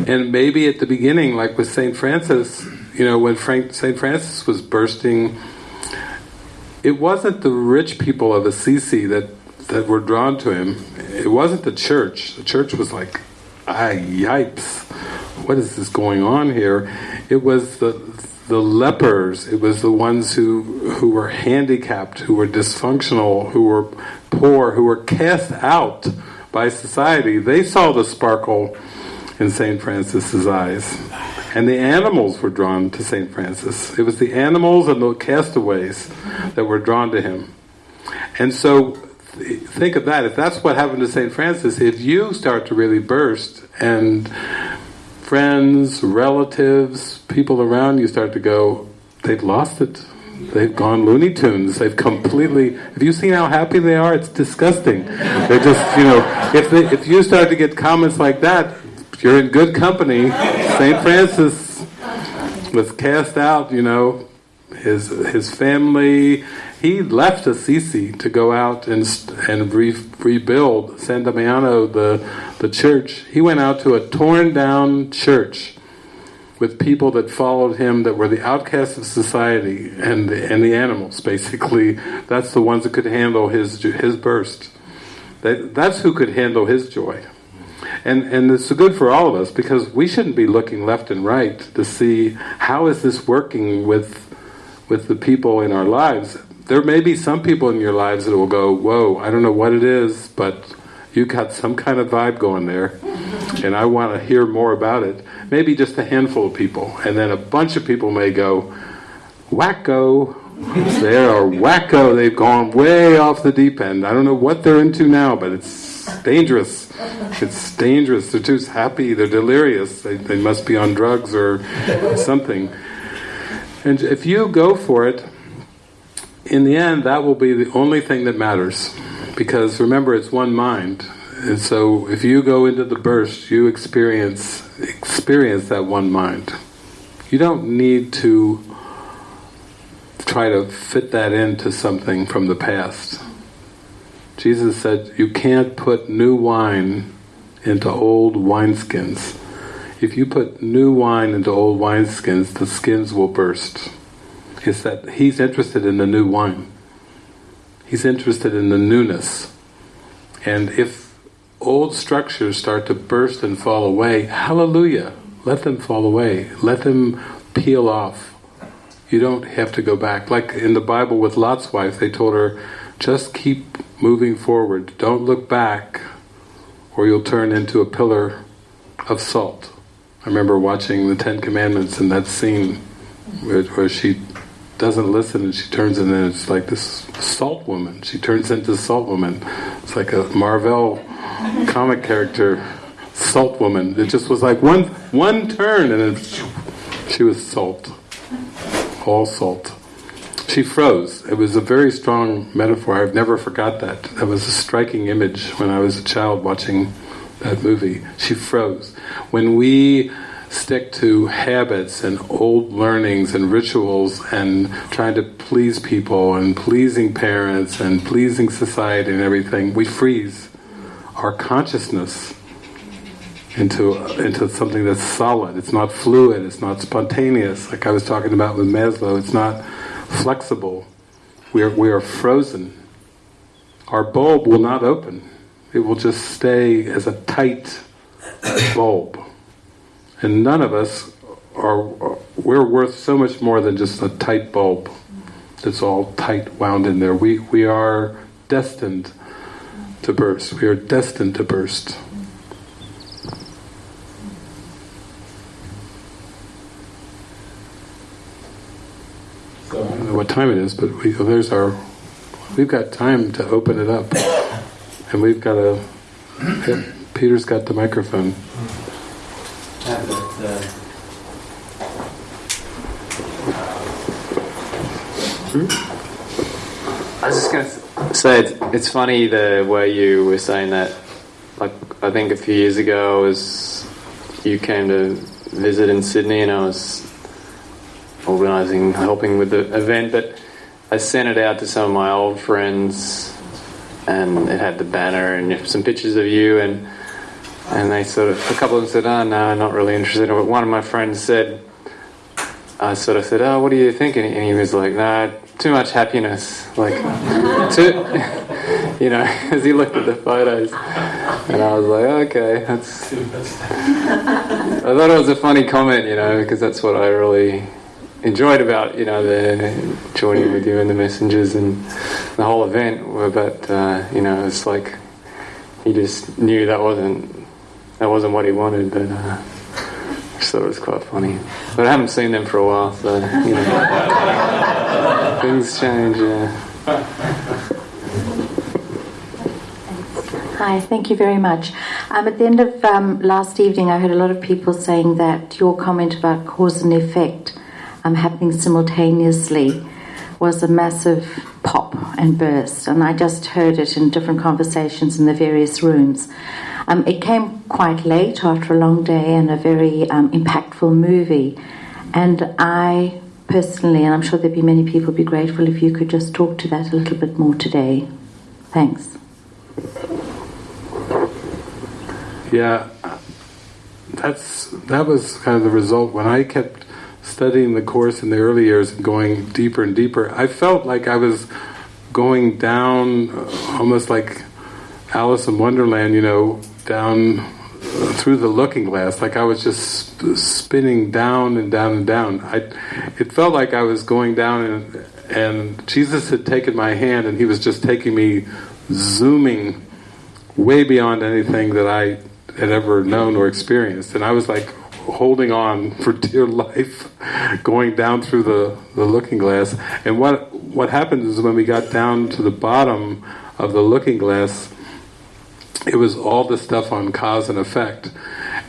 And maybe at the beginning, like with St. Francis, you know, when St. Francis was bursting, it wasn't the rich people of Assisi that that were drawn to him. It wasn't the church. The church was like, ah, yipes, what is this going on here? It was the the lepers. It was the ones who who were handicapped, who were dysfunctional, who were poor, who were cast out by society. They saw the sparkle in St. Francis's eyes. And the animals were drawn to St. Francis. It was the animals and the castaways that were drawn to him. And so, think of that. If that's what happened to St. Francis, if you start to really burst and friends, relatives, people around you start to go, they've lost it. They've gone Looney Tunes. They've completely. Have you seen how happy they are? It's disgusting. They're just, you know, if they, if you start to get comments like that, you're in good company. St. Francis was cast out, you know, his his family, he left Assisi to go out and and re, rebuild San Damiano, the, the church. He went out to a torn down church with people that followed him that were the outcasts of society and the, and the animals, basically. That's the ones that could handle his his burst. That, that's who could handle his joy. And, and it's good for all of us because we shouldn't be looking left and right to see how is this working with with the people in our lives. There may be some people in your lives that will go, whoa, I don't know what it is, but you got some kind of vibe going there, and I want to hear more about it. Maybe just a handful of people, and then a bunch of people may go, wacko, they are wacko, they've gone way off the deep end. I don't know what they're into now, but it's dangerous. It's dangerous. They're too happy, they're delirious, they, they must be on drugs or something. And if you go for it, in the end, that will be the only thing that matters. Because remember, it's one mind. And so if you go into the burst, you experience experience that one mind. You don't need to try to fit that into something from the past. Jesus said, you can't put new wine into old wineskins. If you put new wine into old wineskins, the skins will burst. It's that he's interested in the new wine. He's interested in the newness. And if old structures start to burst and fall away, hallelujah, let them fall away. Let them peel off. You don't have to go back. Like in the Bible with Lot's wife, they told her, just keep moving forward. Don't look back or you'll turn into a pillar of salt. I remember watching the Ten Commandments and that scene where, where she doesn't listen and she turns and then it's like this salt woman. She turns into salt woman. It's like a Marvel comic character, salt woman. It just was like one one turn and then she was salt. All salt. She froze. It was a very strong metaphor. I've never forgot that. That was a striking image when I was a child watching that movie. She froze. When we stick to habits and old learnings and rituals and trying to please people and pleasing parents and pleasing society and everything, we freeze our consciousness into into something that's solid. It's not fluid. It's not spontaneous. Like I was talking about with Maslow, it's not flexible. We are we are frozen. Our bulb will not open. It will just stay as a tight bulb. And none of us are. We're worth so much more than just a tight bulb that's all tight wound in there. We we are destined to burst. We are destined to burst. So I don't know what time it is, but we, there's our. We've got time to open it up, and we've got a. Peter's got the microphone. Hmm? I was just to say it's, it's funny the way you were saying that. Like I think a few years ago, I was you came to visit in Sydney, and I was organising, helping with the event, but I sent it out to some of my old friends, and it had the banner and some pictures of you, and and they sort of a couple of them said, ah, "Oh no, I'm not really interested." But one of my friends said, I sort of said, "Oh, what are you thinking?" And he was like, "Nah, too much happiness." Like, too, you know, as he looked at the photos, and I was like, "Okay, that's." I thought it was a funny comment, you know, because that's what I really enjoyed about you know the joining with you and the messengers and the whole event. But uh, you know, it's like he just knew that wasn't that wasn't what he wanted, but. Uh, I just thought it was quite funny. But I haven't seen them for a while, so you know, things change. Yeah. Hi, thank you very much. Um, at the end of um, last evening, I heard a lot of people saying that your comment about cause and effect um, happening simultaneously was a massive pop and burst, and I just heard it in different conversations in the various rooms. Um, it came quite late after a long day and a very um, impactful movie, and I personally, and I'm sure there'd be many people, be grateful if you could just talk to that a little bit more today. Thanks. Yeah, that's that was kind of the result when I kept studying the course in the early years and going deeper and deeper. I felt like I was going down, uh, almost like Alice in Wonderland, you know, down uh, through the looking glass, like I was just spinning down and down and down. I, it felt like I was going down, and, and Jesus had taken my hand, and He was just taking me, zooming way beyond anything that I had ever known or experienced. And I was like holding on for dear life, going down through the, the looking glass. And what what happened is when we got down to the bottom of the looking glass, it was all the stuff on cause and effect.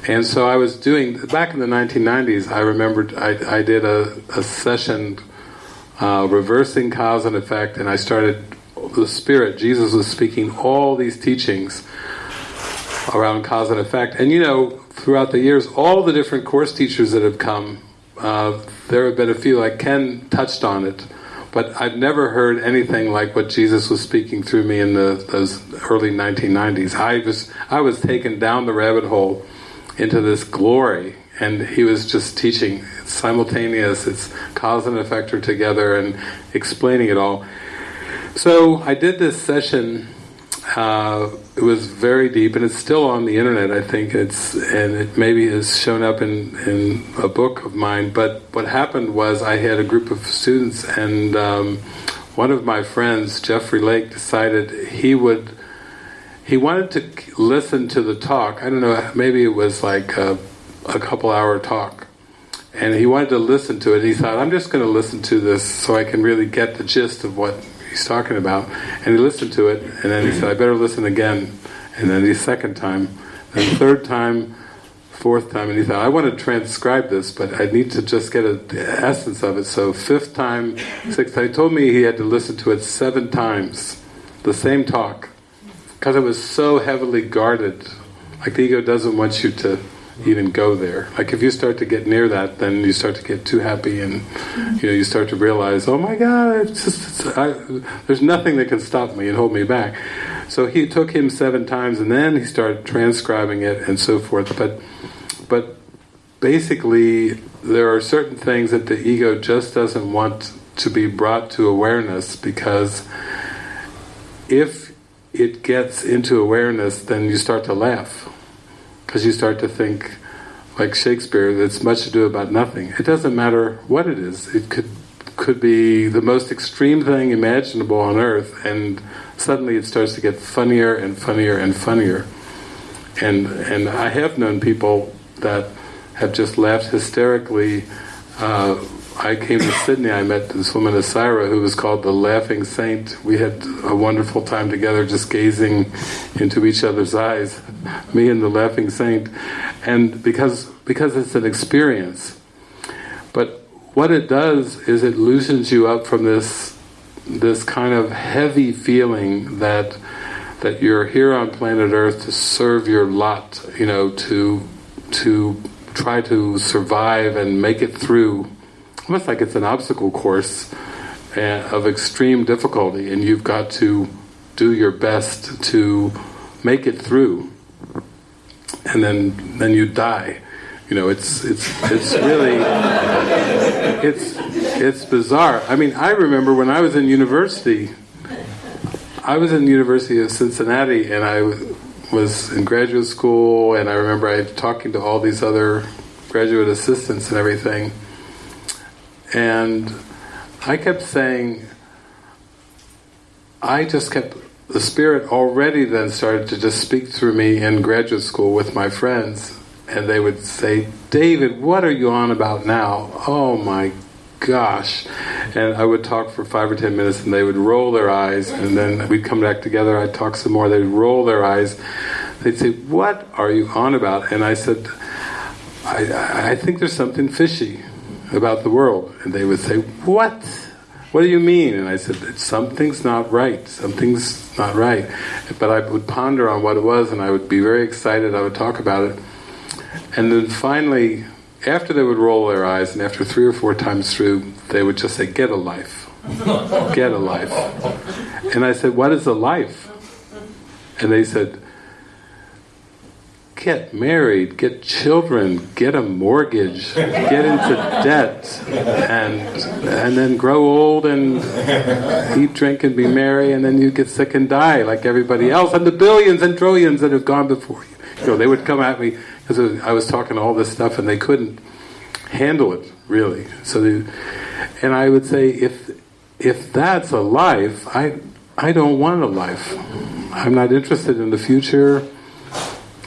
And so I was doing, back in the 1990s, I remembered I, I did a, a session uh, reversing cause and effect, and I started, the Spirit, Jesus was speaking all these teachings around cause and effect. And you know, throughout the years, all the different course teachers that have come, uh, there have been a few, like Ken touched on it, but I've never heard anything like what Jesus was speaking through me in the, those early 1990s. I was, I was taken down the rabbit hole into this glory, and he was just teaching. It's simultaneous, it's cause and effect are together, and explaining it all. So I did this session uh, it was very deep, and it's still on the internet. I think it's and it maybe has shown up in in a book of mine. But what happened was I had a group of students, and um, one of my friends, Jeffrey Lake, decided he would. He wanted to listen to the talk. I don't know. Maybe it was like a, a couple hour talk, and he wanted to listen to it. He thought, "I'm just going to listen to this so I can really get the gist of what he's talking about. And he listened to it, and then he said, I better listen again. And then the second time, then third time, fourth time, and he thought, I want to transcribe this, but I need to just get a, the essence of it. So fifth time, sixth time, he told me he had to listen to it seven times, the same talk, because it was so heavily guarded. Like the ego doesn't want you to even go there. Like if you start to get near that, then you start to get too happy, and you know you start to realize, oh my God, it's just it's, I, there's nothing that can stop me and hold me back. So he took him seven times, and then he started transcribing it and so forth. But but basically, there are certain things that the ego just doesn't want to be brought to awareness because if it gets into awareness, then you start to laugh because you start to think, like Shakespeare, that's much ado about nothing. It doesn't matter what it is. It could could be the most extreme thing imaginable on earth, and suddenly it starts to get funnier and funnier and funnier. And and I have known people that have just laughed hysterically. Uh, I came to Sydney, I met this woman, Asira, who was called the Laughing Saint. We had a wonderful time together just gazing into each other's eyes, me and the Laughing Saint. And because, because it's an experience. But what it does is it loosens you up from this, this kind of heavy feeling that, that you're here on planet Earth to serve your lot, you know, to, to try to survive and make it through almost like it's an obstacle course uh, of extreme difficulty, and you've got to do your best to make it through, and then then you die. You know, it's it's it's really it's it's bizarre. I mean, I remember when I was in university. I was in the University of Cincinnati, and I was in graduate school, and I remember I talking to all these other graduate assistants and everything and I kept saying, I just kept, the Spirit already then started to just speak through me in graduate school with my friends. And they would say, David, what are you on about now? Oh my gosh. And I would talk for five or ten minutes and they would roll their eyes and then we'd come back together, I'd talk some more, they'd roll their eyes. They'd say, what are you on about? And I said, I, I think there's something fishy about the world. And they would say, What? What do you mean? And I said, Something's not right. Something's not right. But I would ponder on what it was and I would be very excited. I would talk about it. And then finally, after they would roll their eyes, and after three or four times through, they would just say, Get a life. Get a life. And I said, What is a life? And they said, get married, get children, get a mortgage, get into debt, and and then grow old and eat, drink, and be merry, and then you get sick and die like everybody else, and the billions and trillions that have gone before you. You know, they would come at me because I was talking all this stuff, and they couldn't handle it really. So, they, and I would say, if if that's a life, I I don't want a life. I'm not interested in the future.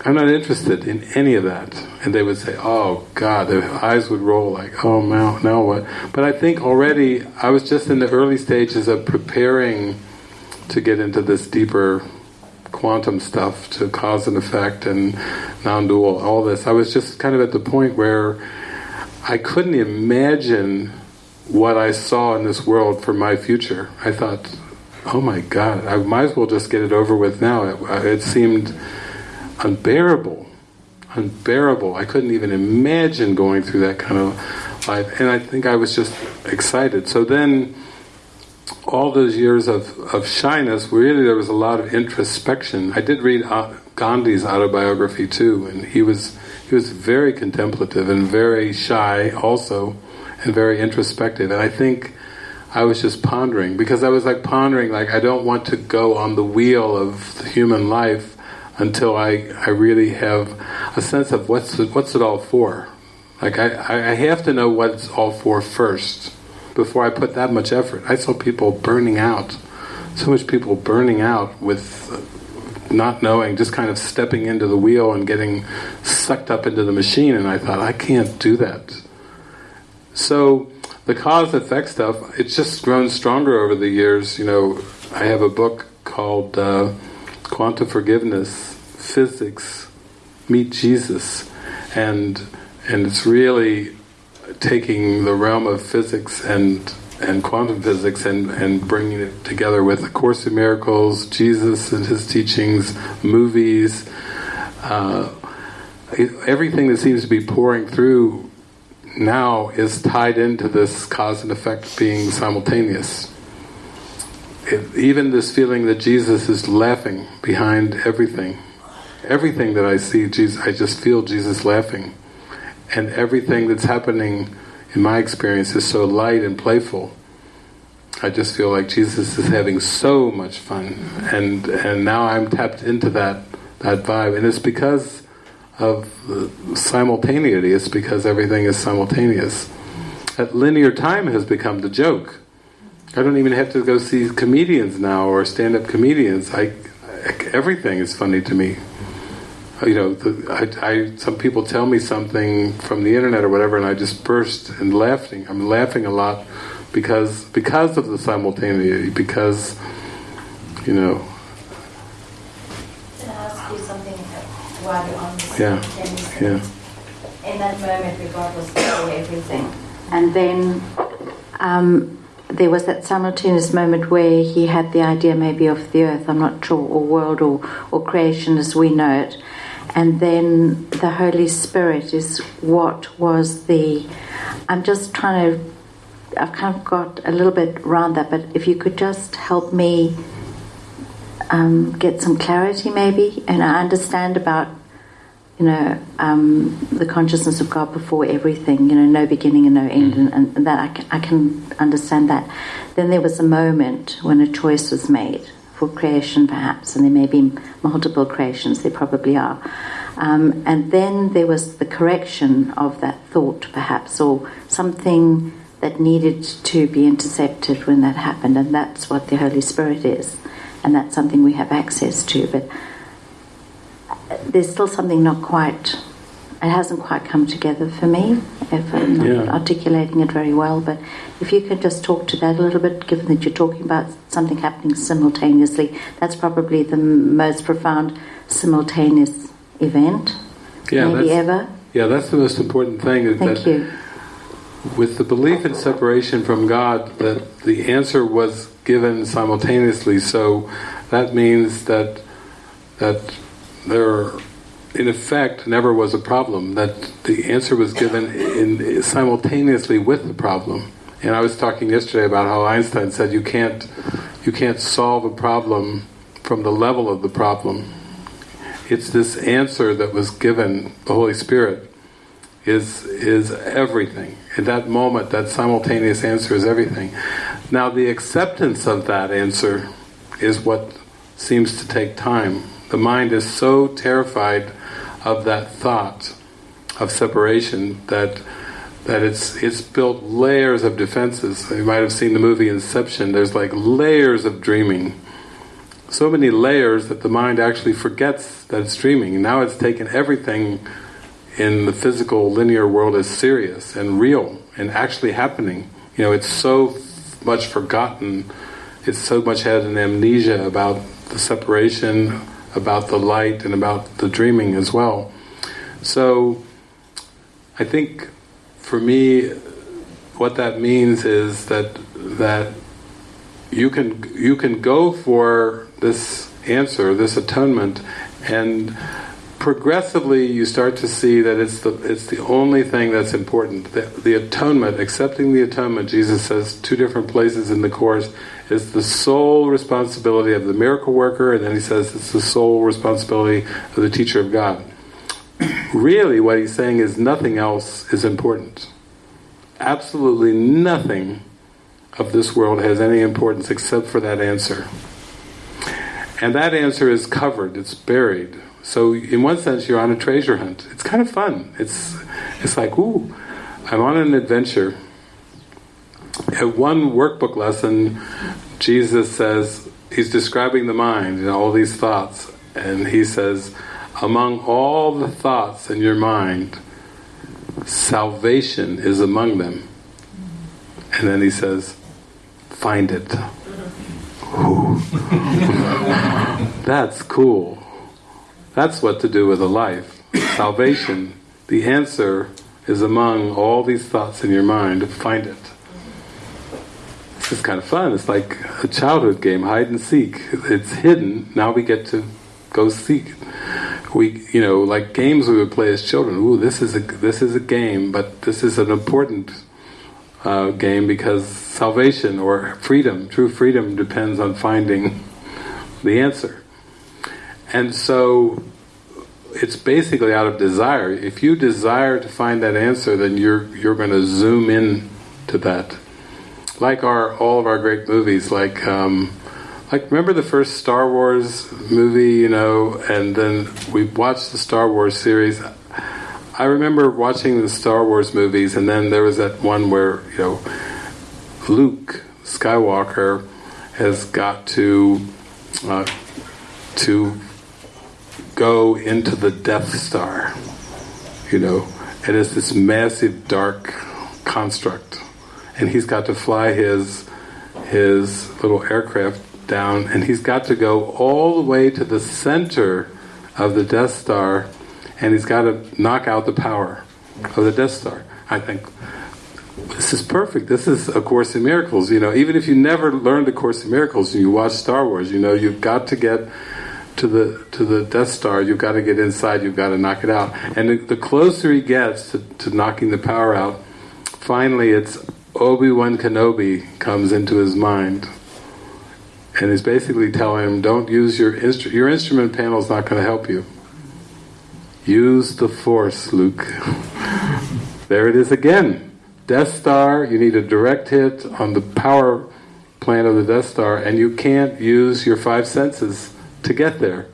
I'm not interested in any of that. And they would say, oh God, their eyes would roll like, oh now, now what? But I think already I was just in the early stages of preparing to get into this deeper quantum stuff, to cause and effect and non-dual, all this. I was just kind of at the point where I couldn't imagine what I saw in this world for my future. I thought, oh my God, I might as well just get it over with now. It, it seemed unbearable, unbearable. I couldn't even imagine going through that kind of life, and I think I was just excited. So then, all those years of, of shyness, really there was a lot of introspection. I did read uh, Gandhi's autobiography too, and he was he was very contemplative and very shy also, and very introspective. And I think I was just pondering because I was like pondering, like I don't want to go on the wheel of the human life until I, I really have a sense of what's it, what's it all for. Like I, I have to know what it's all for first before I put that much effort. I saw people burning out, so much people burning out with not knowing, just kind of stepping into the wheel and getting sucked up into the machine. And I thought, I can't do that. So the cause effect stuff, it's just grown stronger over the years. You know, I have a book called. Uh, quantum forgiveness, physics, meet Jesus, and and it's really taking the realm of physics and and quantum physics and, and bringing it together with A Course in Miracles, Jesus and his teachings, movies, uh, everything that seems to be pouring through now is tied into this cause and effect being simultaneous. Even this feeling that Jesus is laughing behind everything. Everything that I see, Jesus, I just feel Jesus laughing. And everything that's happening in my experience is so light and playful. I just feel like Jesus is having so much fun, and and now I'm tapped into that that vibe, and it's because of simultaneity. It's because everything is simultaneous. That linear time has become the joke. I don't even have to go see comedians now or stand-up comedians. I, everything is funny to me. You know, the, I, I, some people tell me something from the internet or whatever, and I just burst in laughing. I'm laughing a lot because because of the simultaneity. Because you know. Can I ask you something while you're on this? Yeah. Yeah. In that moment, regardless of everything, and then. Um, there was that simultaneous moment where he had the idea maybe of the earth, I'm not sure, or world or, or creation as we know it. And then the Holy Spirit is what was the. I'm just trying to. I've kind of got a little bit around that, but if you could just help me um, get some clarity maybe, and I understand about you know, um, the consciousness of God before everything, you know, no beginning and no end, and, and that I can, I can understand that. Then there was a moment when a choice was made for creation, perhaps, and there may be multiple creations, there probably are. Um, and then there was the correction of that thought, perhaps, or something that needed to be intercepted when that happened, and that's what the Holy Spirit is, and that's something we have access to. But there's still something not quite, it hasn't quite come together for me, if I'm not Yeah. articulating it very well. But if you could just talk to that a little bit, given that you're talking about something happening simultaneously, that's probably the most profound simultaneous event, Yeah, maybe that's, ever. yeah, that's the most important thing. Is Thank that you. with the belief in separation from God, that the answer was given simultaneously. So that means that that there, in effect, never was a problem. That the answer was given in simultaneously with the problem. And I was talking yesterday about how Einstein said you can't you can't solve a problem from the level of the problem. It's this answer that was given, the Holy Spirit, is is everything. In that moment, that simultaneous answer is everything. Now, the acceptance of that answer is what seems to take time. The mind is so terrified of that thought of separation that that it's it's built layers of defenses. You might have seen the movie Inception. There's like layers of dreaming. So many layers that the mind actually forgets that it's dreaming. Now it's taken everything in the physical linear world as serious and real and actually happening. You know, it's so much forgotten. It's so much had an amnesia about the separation, about the light, and about the dreaming as well. So, I think for me, what that means is that that you can you can go for this answer, this atonement, and progressively you start to see that it's the it's the only thing that's important. The, the atonement, accepting the atonement, Jesus says two different places in the course, is the sole responsibility of the miracle worker, and then he says it's the sole responsibility of the teacher of God. really, what he's saying is nothing else is important. Absolutely nothing of this world has any importance except for that answer. And that answer is covered, it's buried. So in one sense you're on a treasure hunt. It's kind of fun. It's it's like, ooh, I'm on an adventure. At one workbook lesson, Jesus says he's describing the mind and all these thoughts, and he says, among all the thoughts in your mind, salvation is among them. And then he says, find it. That's cool. That's what to do with a life. Salvation, the answer is among all these thoughts in your mind. Find it. Is kind of fun. It's like a childhood game, hide and seek. It's hidden. Now we get to go seek. we, you know, like games we would play as children. Ooh, this is a this is a game, but this is an important uh, game because salvation or freedom, true freedom, depends on finding the answer. And so it's basically out of desire. If you desire to find that answer, then you're you're going to zoom in to that. Like our all of our great movies, like um, like remember the first Star Wars movie, you know, and then we watched the Star Wars series. I remember watching the Star Wars movies, and then there was that one where you know Luke Skywalker has got to uh, to go into the Death Star, you know, and it's this massive dark construct, and he's got to fly his his little aircraft down, and he's got to go all the way to the center of the Death Star, and he's got to knock out the power of the Death Star. I think this is perfect. This is A Course in Miracles. You know, even if you never learned A Course in Miracles and you watch Star Wars, you know, you've got to get to the to the Death Star, you've got to get inside, you've got to knock it out. And the, the closer he gets to, to knocking the power out, finally it's Obi-Wan Kenobi comes into his mind. And he's basically telling him, don't use your instrument, your instrument panel is not going to help you. Use the Force, Luke. there it is again. Death Star, you need a direct hit on the power plant of the Death Star, and you can't use your five senses to get there.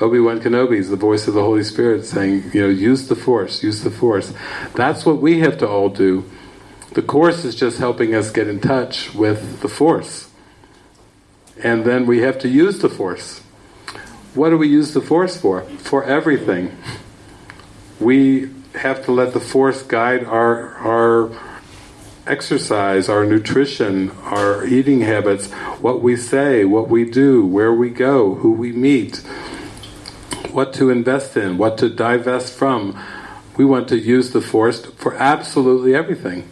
Obi-Wan Kenobi is the voice of the Holy Spirit saying, you know, use the Force, use the Force. That's what we have to all do. The Course is just helping us get in touch with the Force. And then we have to use the Force. What do we use the Force for? For everything. We have to let the Force guide our, our exercise, our nutrition, our eating habits, what we say, what we do, where we go, who we meet, what to invest in, what to divest from. We want to use the force for absolutely everything.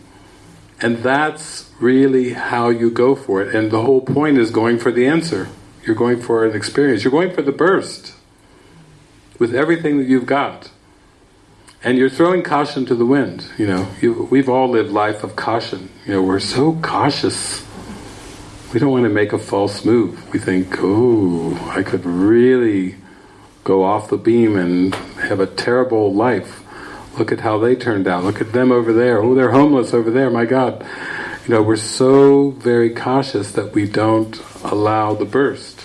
And that's really how you go for it. And the whole point is going for the answer. You're going for an experience. You're going for the burst with everything that you've got. And you're throwing caution to the wind, you know. You, we've all lived life of caution. You know, we're so cautious. We don't want to make a false move. We think, oh, I could really go off the beam and have a terrible life. Look at how they turned out. Look at them over there. Oh, they're homeless over there, my God. You know, we're so very cautious that we don't allow the burst.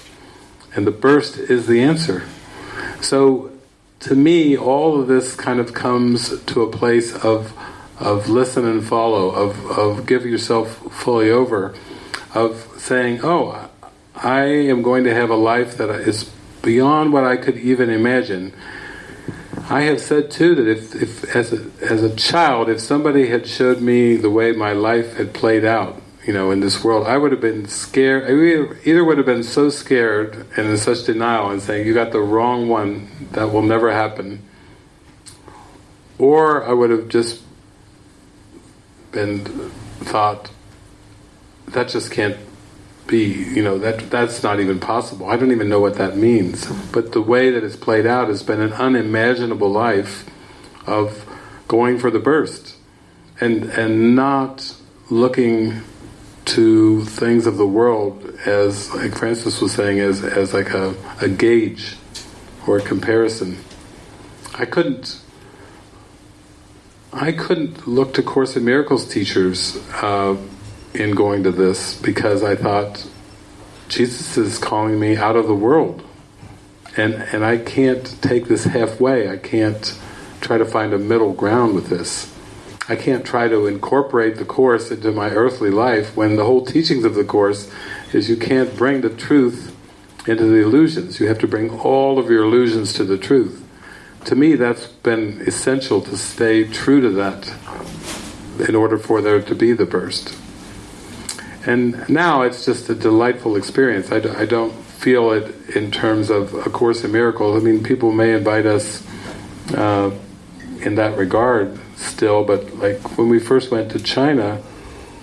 And the burst is the answer. So to me, all of this kind of comes to a place of of listen and follow, of, of give yourself fully over, of saying, oh, I am going to have a life that is beyond what I could even imagine. I have said too that if, if as a, as a child, if somebody had showed me the way my life had played out, you know, in this world, I would have been scared. I either would have been so scared and in such denial and saying, you got the wrong one, that will never happen. Or I would have just been thought, that just can't be, you know, that that's not even possible. I don't even know what that means. But the way that it's played out has been an unimaginable life of going for the burst and and not looking to things of the world as, like Frances was saying, as, as like a, a gauge or a comparison. I couldn't I couldn't look to Course in Miracles teachers uh, in going to this because I thought Jesus is calling me out of the world and and I can't take this halfway. I can't try to find a middle ground with this. I can't try to incorporate the Course into my earthly life when the whole teachings of the Course is you can't bring the truth into the illusions. You have to bring all of your illusions to the truth. To me, that's been essential to stay true to that in order for there to be the burst. And now it's just a delightful experience. I, do, I don't feel it in terms of A Course in Miracles. I mean, people may invite us uh, in that regard still, but like when we first went to China,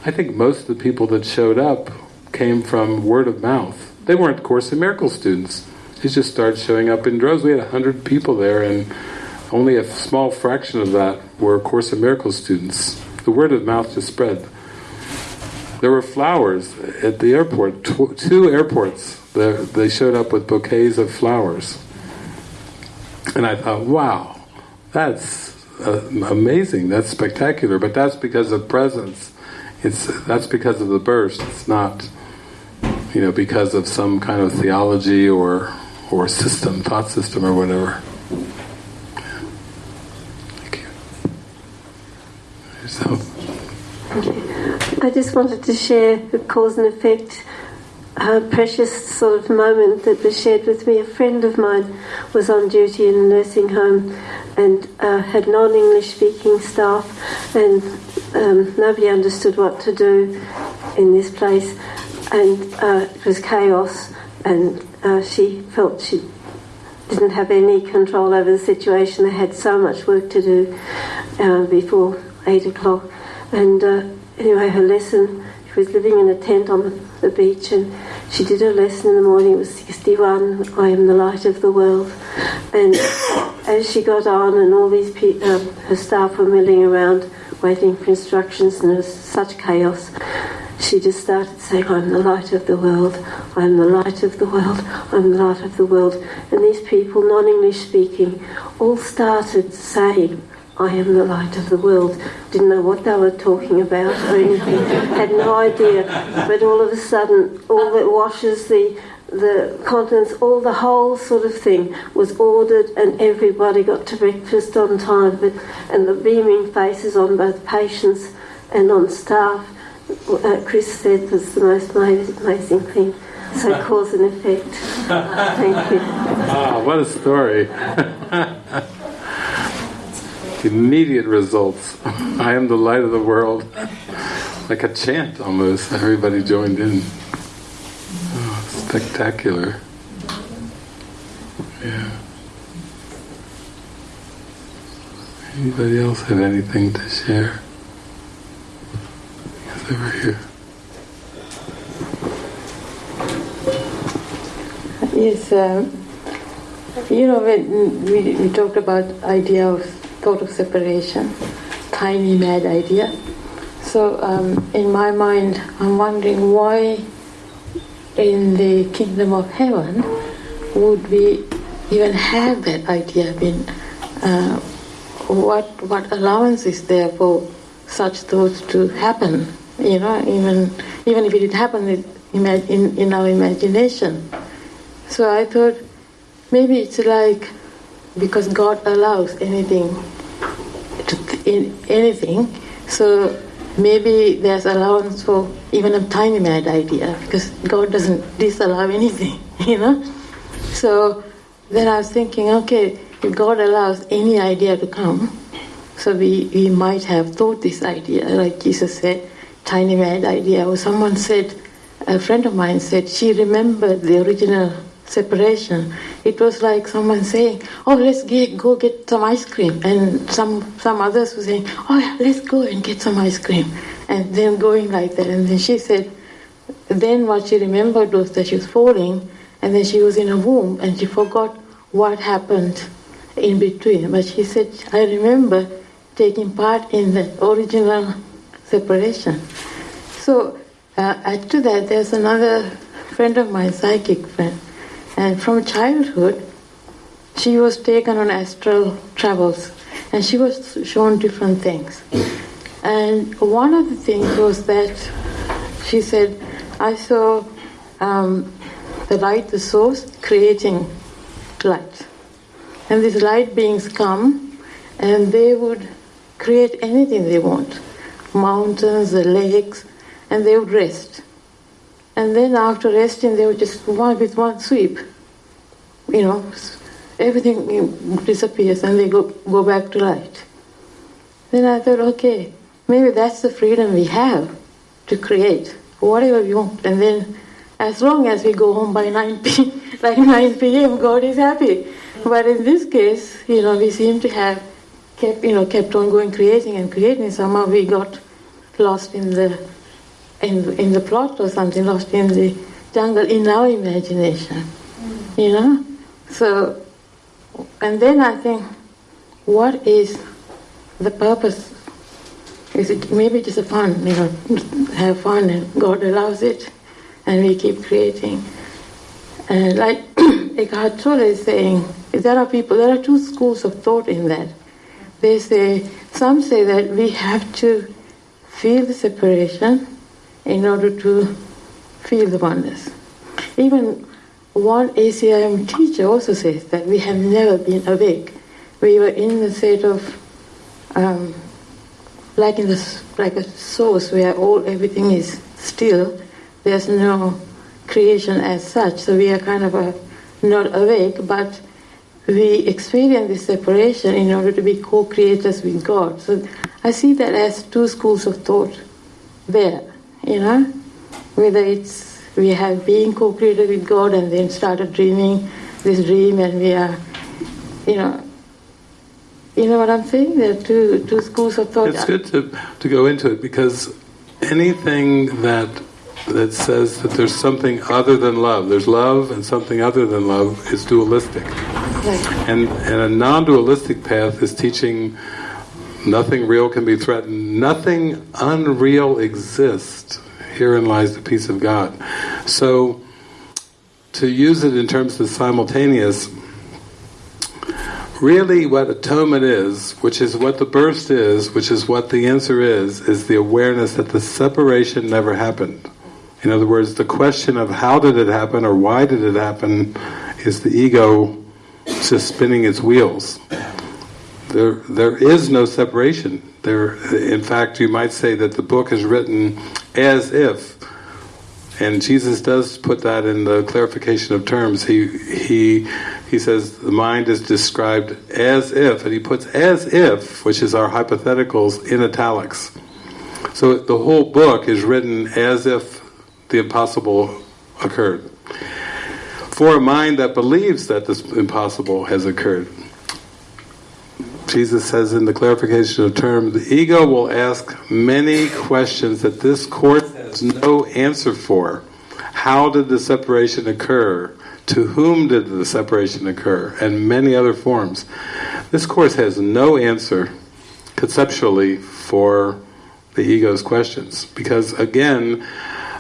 I think most of the people that showed up came from word of mouth. They weren't Course in Miracles students. They just started showing up in droves. We had a hundred people there, and only a small fraction of that were Course in Miracles students. The word of mouth just spread. There were flowers at the airport, tw- two airports. They showed up with bouquets of flowers. And I thought, wow, that's uh, amazing, that's spectacular, but that's because of presence. It's That's because of the burst, it's not you know, because of some kind of theology or or system, thought system or whatever. Thank you. Yourself. I just wanted to share the cause and effect a precious sort of moment that was shared with me. A friend of mine was on duty in a nursing home and uh, had non English speaking staff, and um, nobody understood what to do in this place, and uh, it was chaos, and uh, she felt she didn't have any control over the situation. They had so much work to do uh, before eight o'clock, and uh, anyway, her lesson. She was living in a tent on the beach, and she did her lesson in the morning. It was 61. I am the light of the world, and as she got on, and all these pe- uh, her staff were milling around, waiting for instructions, and there was such chaos. She just started saying, I'm the light of the world, I'm the light of the world, I'm the light of the world. And these people, non English speaking, all started saying, I am the light of the world. Didn't know what they were talking about or anything. Had no idea. But all of a sudden, all the washes, the the contents, all the whole sort of thing was ordered, and everybody got to breakfast on time. But and the beaming faces on both patients and on staff, uh, Chris said was the most amazing thing. So cause and effect. Thank you. Wow, what a story. Immediate results. I am the light of the world. Like a chant almost. Everybody joined in. Oh, spectacular. Yeah. Anybody else have anything to share? Yes, over here. Yes, um, you know when we, we talked about idea of thought of separation, tiny mad idea. So um, in my mind, I'm wondering why in the kingdom of heaven would we even have that idea? I mean, uh, what what allowance is there for such thoughts to happen? You know, even even if it did happen in, in our imagination. So I thought maybe it's like because God allows anything in anything, so maybe there's allowance for even a tiny mad idea because God doesn't disallow anything, you know. So then I was thinking, okay, if God allows any idea to come, so we, we might have thought this idea, like Jesus said, tiny mad idea, or someone said, a friend of mine said she remembered the original separation. It was like someone saying, "Oh, let's get, go get some ice cream," and some some others were saying, "Oh, yeah, let's go and get some ice cream," and then going like that. And then she said, then what she remembered was that she was falling, and then she was in a womb, and she forgot what happened in between. But she said, "I remember taking part in the original separation." So uh, add to that, there's another friend of mine, psychic friend and from childhood, she was taken on astral travels and she was shown different things. And one of the things was that she said, I saw um, the light, the source, creating light. And these light beings come and they would create anything they want mountains, the lakes, and they would rest. And then after resting, they would just one with one sweep, you know, everything disappears and they go, go back to light. Then I thought, okay, maybe that's the freedom we have to create whatever we want. And then as long as we go home by 9 p.m., like 9 p.m., God is happy. But in this case, you know, we seem to have kept, you know, kept on going creating and creating. Somehow we got lost in the in, in the plot or something, lost in the jungle in our imagination, mm. you know? So, and then I think, what is the purpose? Is it maybe just a fun, you know, have fun, and God allows it, and we keep creating. And like Eckhart Tolle is saying, there are people, there are two schools of thought in that. They say, some say that we have to feel the separation in order to feel the oneness. Even one ACIM teacher also says that we have never been awake. We were in the state of, um, like in the like a source where all everything is still. There's no creation as such. So we are kind of a, not awake, but we experience this separation in order to be co-creators with God. So I see that as two schools of thought there, you know, whether it's we have been co-created with God and then started dreaming this dream and we are, you know, you know what I'm saying? There are two, two schools of thought. It's good to, to go into it because anything that that says that there's something other than love, there's love and something other than love is dualistic. Right. And, and a non-dualistic path is teaching nothing real can be threatened, nothing unreal exists. Herein lies the peace of God. So, to use it in terms of simultaneous, really what atonement is, which is what the burst is, which is what the answer is, is the awareness that the separation never happened. In other words, the question of how did it happen or why did it happen is the ego just spinning its wheels. There, there is no separation. There, in fact, you might say that the book is written as if, and Jesus does put that in the clarification of terms. He he he says the mind is described as if, and he puts as if, which is our hypotheticals, in italics. So the whole book is written as if the impossible occurred. For a mind that believes that this impossible has occurred. Jesus says in the clarification of term, the ego will ask many questions that this court has no answer for. How did the separation occur? To whom did the separation occur? And many other forms. This course has no answer conceptually for the ego's questions. Because again,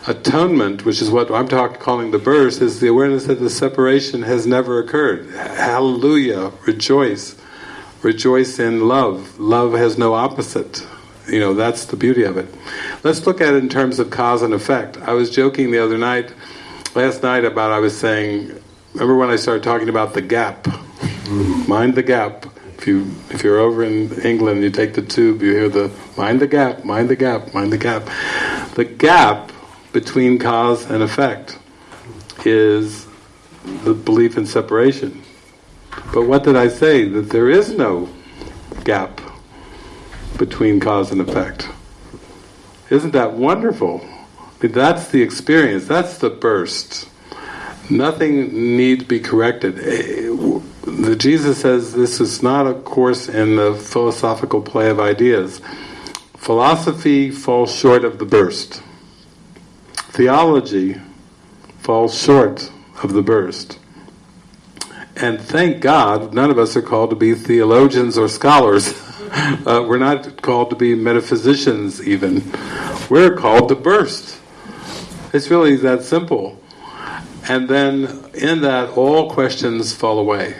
atonement, which is what I'm talking, calling the burst, is the awareness that the separation has never occurred. Hallelujah, rejoice. Rejoice in love. Love has no opposite. You know, that's the beauty of it. Let's look at it in terms of cause and effect. I was joking the other night, last night, about I was saying, remember when I started talking about the gap? Mind the gap. If you if you're over in England, you take the tube, you hear the mind the gap, mind the gap, mind the gap. The gap between cause and effect is the belief in separation. But what did I say? That there is no gap between cause and effect. Isn't that wonderful? That's the experience, that's the burst. Nothing needs to be corrected. Eh, the Jesus says this is not a course in the philosophical play of ideas. Philosophy falls short of the burst. Theology falls short of the burst. And thank God, none of us are called to be theologians or scholars. uh, we're not called to be metaphysicians, even. We're called to burst. It's really that simple. And then in that, all questions fall away.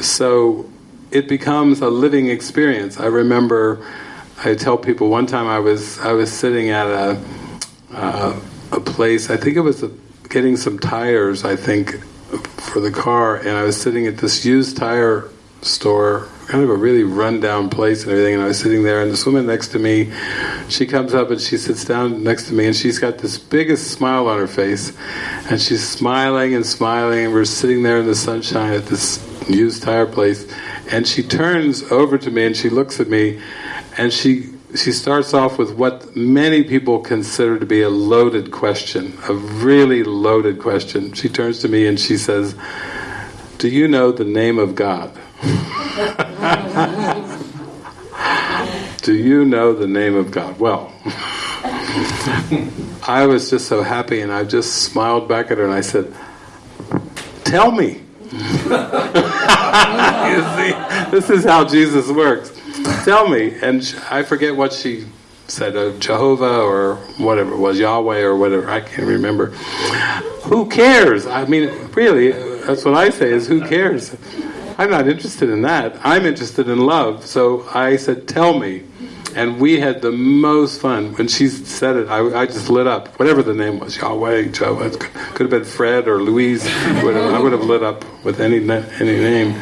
So it becomes a living experience. I remember, I tell people one time I was I was sitting at a uh, a place. I think it was a, getting some tires. I think for the car, and I was sitting at this used tire store, kind of a really rundown place and everything. And I was sitting there, and this woman next to me, she comes up and she sits down next to me, and she's got this biggest smile on her face, and she's smiling and smiling, and we're sitting there in the sunshine at this used tire place, and she turns over to me and she looks at me, and she she starts off with what many people consider to be a loaded question, a really loaded question. She turns to me and she says, Do you know the name of God? Do you know the name of God? Well, I was just so happy and I just smiled back at her and I said, Tell me. you see, this is how Jesus works. Tell me, and I forget what she said, uh, Jehovah or whatever it was, Yahweh or whatever. I can't remember. Who cares? I mean, really, that's what I say. Is who cares? I'm not interested in that. I'm interested in love. So I said, tell me. And we had the most fun. When she said it, I, I just lit up. Whatever the name was, Yahweh, it could have been Fred or Louise. I would have lit up with any any name.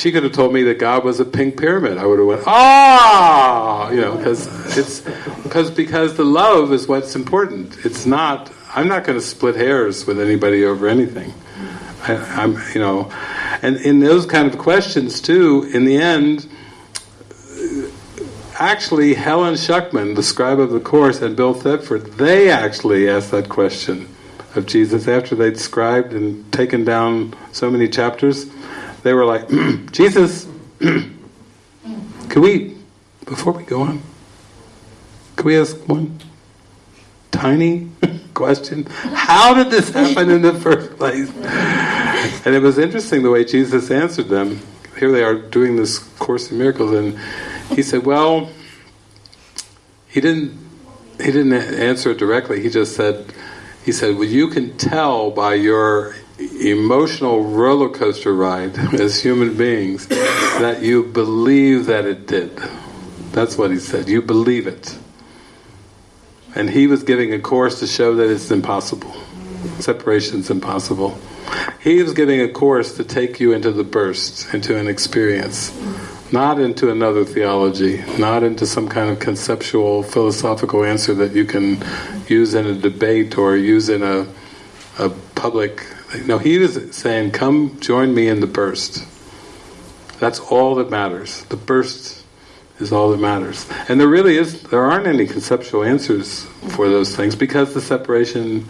She could have told me that God was a pink pyramid. I would have went, ah, you know, because it's because because the love is what's important. It's not. I'm not going to split hairs with anybody over anything. I, I'm, you know, and in those kind of questions too. In the end, actually, Helen Schucman, the scribe of the course, and Bill Thetford, they actually asked that question of Jesus after they'd scribed and taken down so many chapters. They were like, Jesus, can we, before we go on, can we ask one tiny question? How did this happen in the first place? And it was interesting the way Jesus answered them. Here they are doing this Course in Miracles, and he said, "Well, he didn't. He didn't answer it directly. He just said, he said, well, you can tell by your emotional roller coaster ride as human beings that you believe that it did. That's what he said. You believe it." And he was giving a course to show that it's impossible. Separation's impossible. He was giving a course to take you into the burst, into an experience, not into another theology, not into some kind of conceptual, philosophical answer that you can use in a debate or use in a, a public. No, he was saying, "Come, join me in the burst." That's all that matters. The burst is all that matters. And there really is, there aren't any conceptual answers for those things because the separation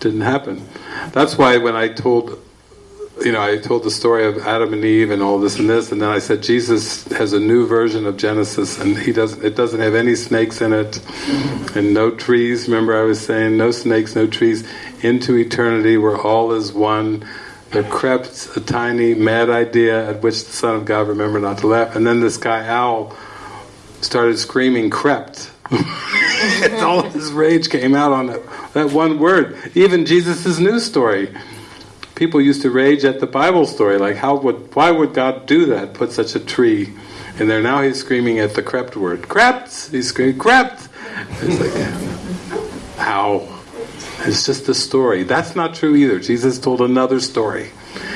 didn't happen. That's why when I told, you know, I told the story of Adam and Eve and all this and this, and then I said Jesus has a new version of Genesis, and he doesn't. It doesn't have any snakes in it, and no trees. Remember, I was saying no snakes, no trees. Into eternity, where all is one. There crept a tiny mad idea at which the Son of God remembered not to laugh, and then this guy Owl started screaming crept. all his rage came out on that, that one word. Even Jesus' new story. People used to rage at the Bible story, like how would why would God do that? Put such a tree in there. Now he's screaming at the crept word. Crept! He's screaming, crept! It's like how? It's just a story. That's not true either. Jesus told another story.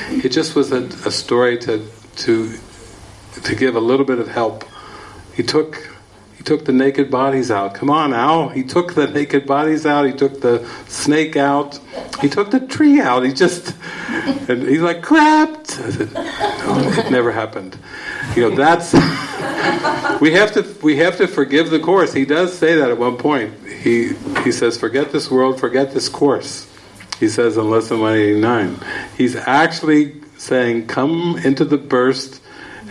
It just was a, a story to to to give a little bit of help. He took he took the naked bodies out. Come on, Al. He took the naked bodies out. He took the snake out. He took the tree out. He just and he's like crept. I said, no, it never happened. You know that's we have to we have to forgive the course. He does say that at one point. He he says, "Forget this world. Forget this course." He says in lesson one eighty nine. He's actually saying, "Come into the burst."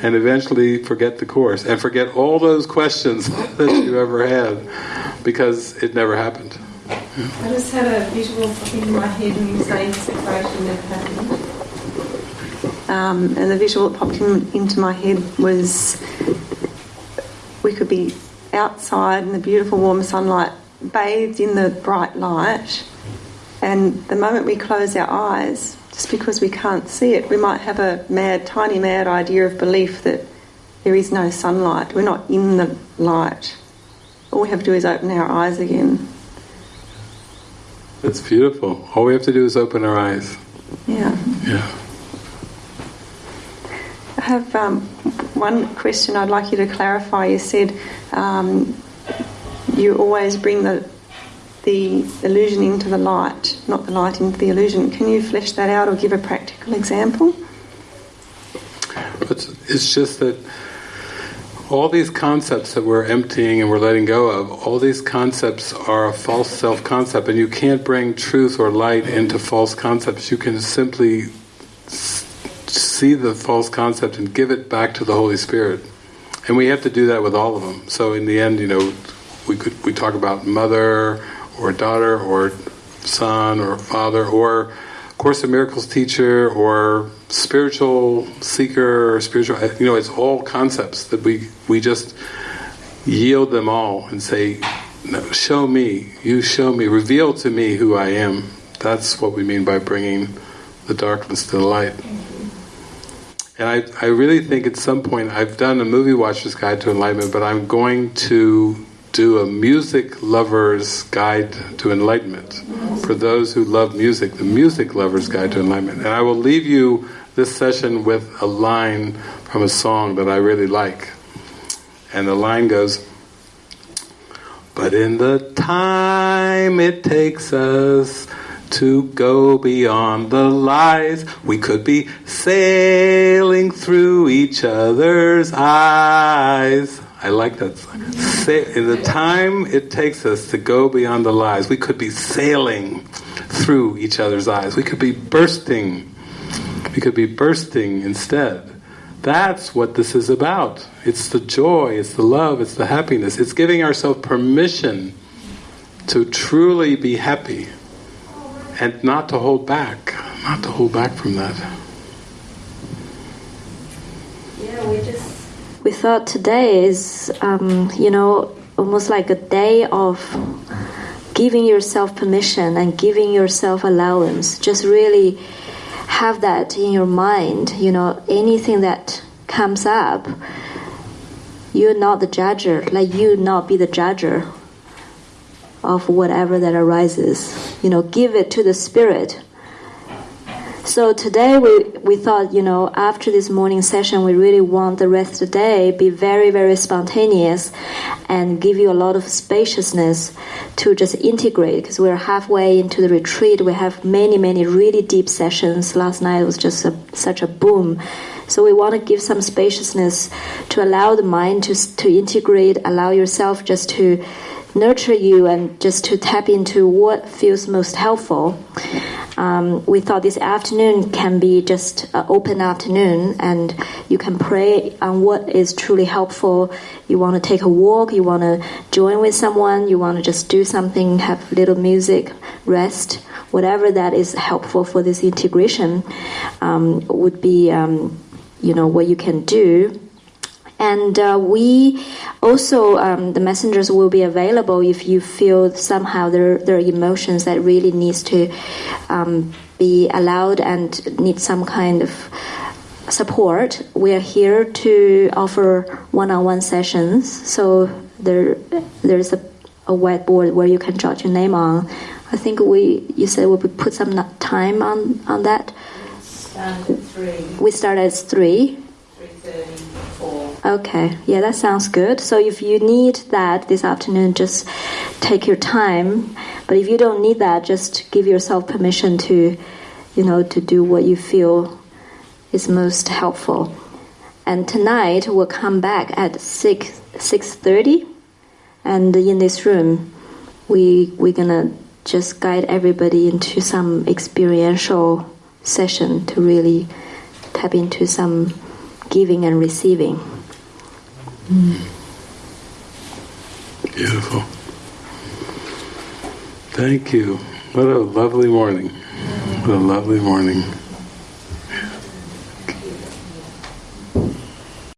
and eventually forget the course and forget all those questions that you ever had because it never happened. I just had a visual in my head when you say separation never happened. Um, and the visual that popped in, into my head was we could be outside in the beautiful warm sunlight, bathed in the bright light, and the moment we close our eyes, just because we can't see it, we might have a mad, tiny mad idea of belief that there is no sunlight. We're not in the light. All we have to do is open our eyes again. That's beautiful. All we have to do is open our eyes. Yeah. Yeah. I have um, one question I'd like you to clarify. You said um, you always bring the the illusion into the light, not the light into the illusion. Can you flesh that out or give a practical example? It's, it's just that all these concepts that we're emptying and we're letting go of, all these concepts are a false self concept, and you can't bring truth or light into false concepts. You can simply see the false concept and give it back to the Holy Spirit. And we have to do that with all of them. So in the end, you know, we could we talk about mother or daughter or son or father or Course in Miracles teacher or spiritual seeker or spiritual, you know, it's all concepts that we, we just yield them all and say, no, show me, you show me, reveal to me who I am. That's what we mean by bringing the darkness to the light. And I, I really think at some point, I've done a movie watcher's guide to enlightenment, but I'm going to do a music lover's guide to enlightenment. For those who love music, the music lover's guide to enlightenment. And I will leave you this session with a line from a song that I really like. And the line goes, But in the time it takes us to go beyond the lies. We could be sailing through each other's eyes. I like that. In the time it takes us to go beyond the lies, we could be sailing through each other's eyes. We could be bursting. We could be bursting instead. That's what this is about. It's the joy, it's the love, it's the happiness. It's giving ourselves permission to truly be happy and not to hold back, not to hold back from that. Yeah, we just we thought today is um, you know almost like a day of giving yourself permission and giving yourself allowance. Just really have that in your mind. You know anything that comes up, you're not the judger. Like you not be the judger of whatever that arises. You know, give it to the Spirit. So today we, we thought, you know, after this morning session, we really want the rest of the day be very, very spontaneous and give you a lot of spaciousness to just integrate because we're halfway into the retreat. We have many, many really deep sessions. Last night was just a, such a boom. So we want to give some spaciousness to allow the mind to, to integrate, allow yourself just to nurture you and just to tap into what feels most helpful. Um, we thought this afternoon can be just an open afternoon and you can pray on what is truly helpful. You want to take a walk, you want to join with someone, you want to just do something, have little music, rest, whatever that is helpful for this integration um, would be, um, you know, what you can do. And uh, we also, um, the messengers will be available if you feel somehow there, there are emotions that really needs to um, be allowed and need some kind of support. We are here to offer one-on-one sessions. So there, there's a, a whiteboard where you can jot your name on. I think we, you said we put some time on, on that. Start at three. We start at three. Okay, yeah, that sounds good. So if you need that this afternoon, just take your time. But if you don't need that, just give yourself permission to, you know, to do what you feel is most helpful. And tonight we'll come back at six six thirty, and in this room, we we're gonna just guide everybody into some experiential session to really tap into some giving and receiving. Beautiful. Thank you. What a lovely morning. What a lovely morning.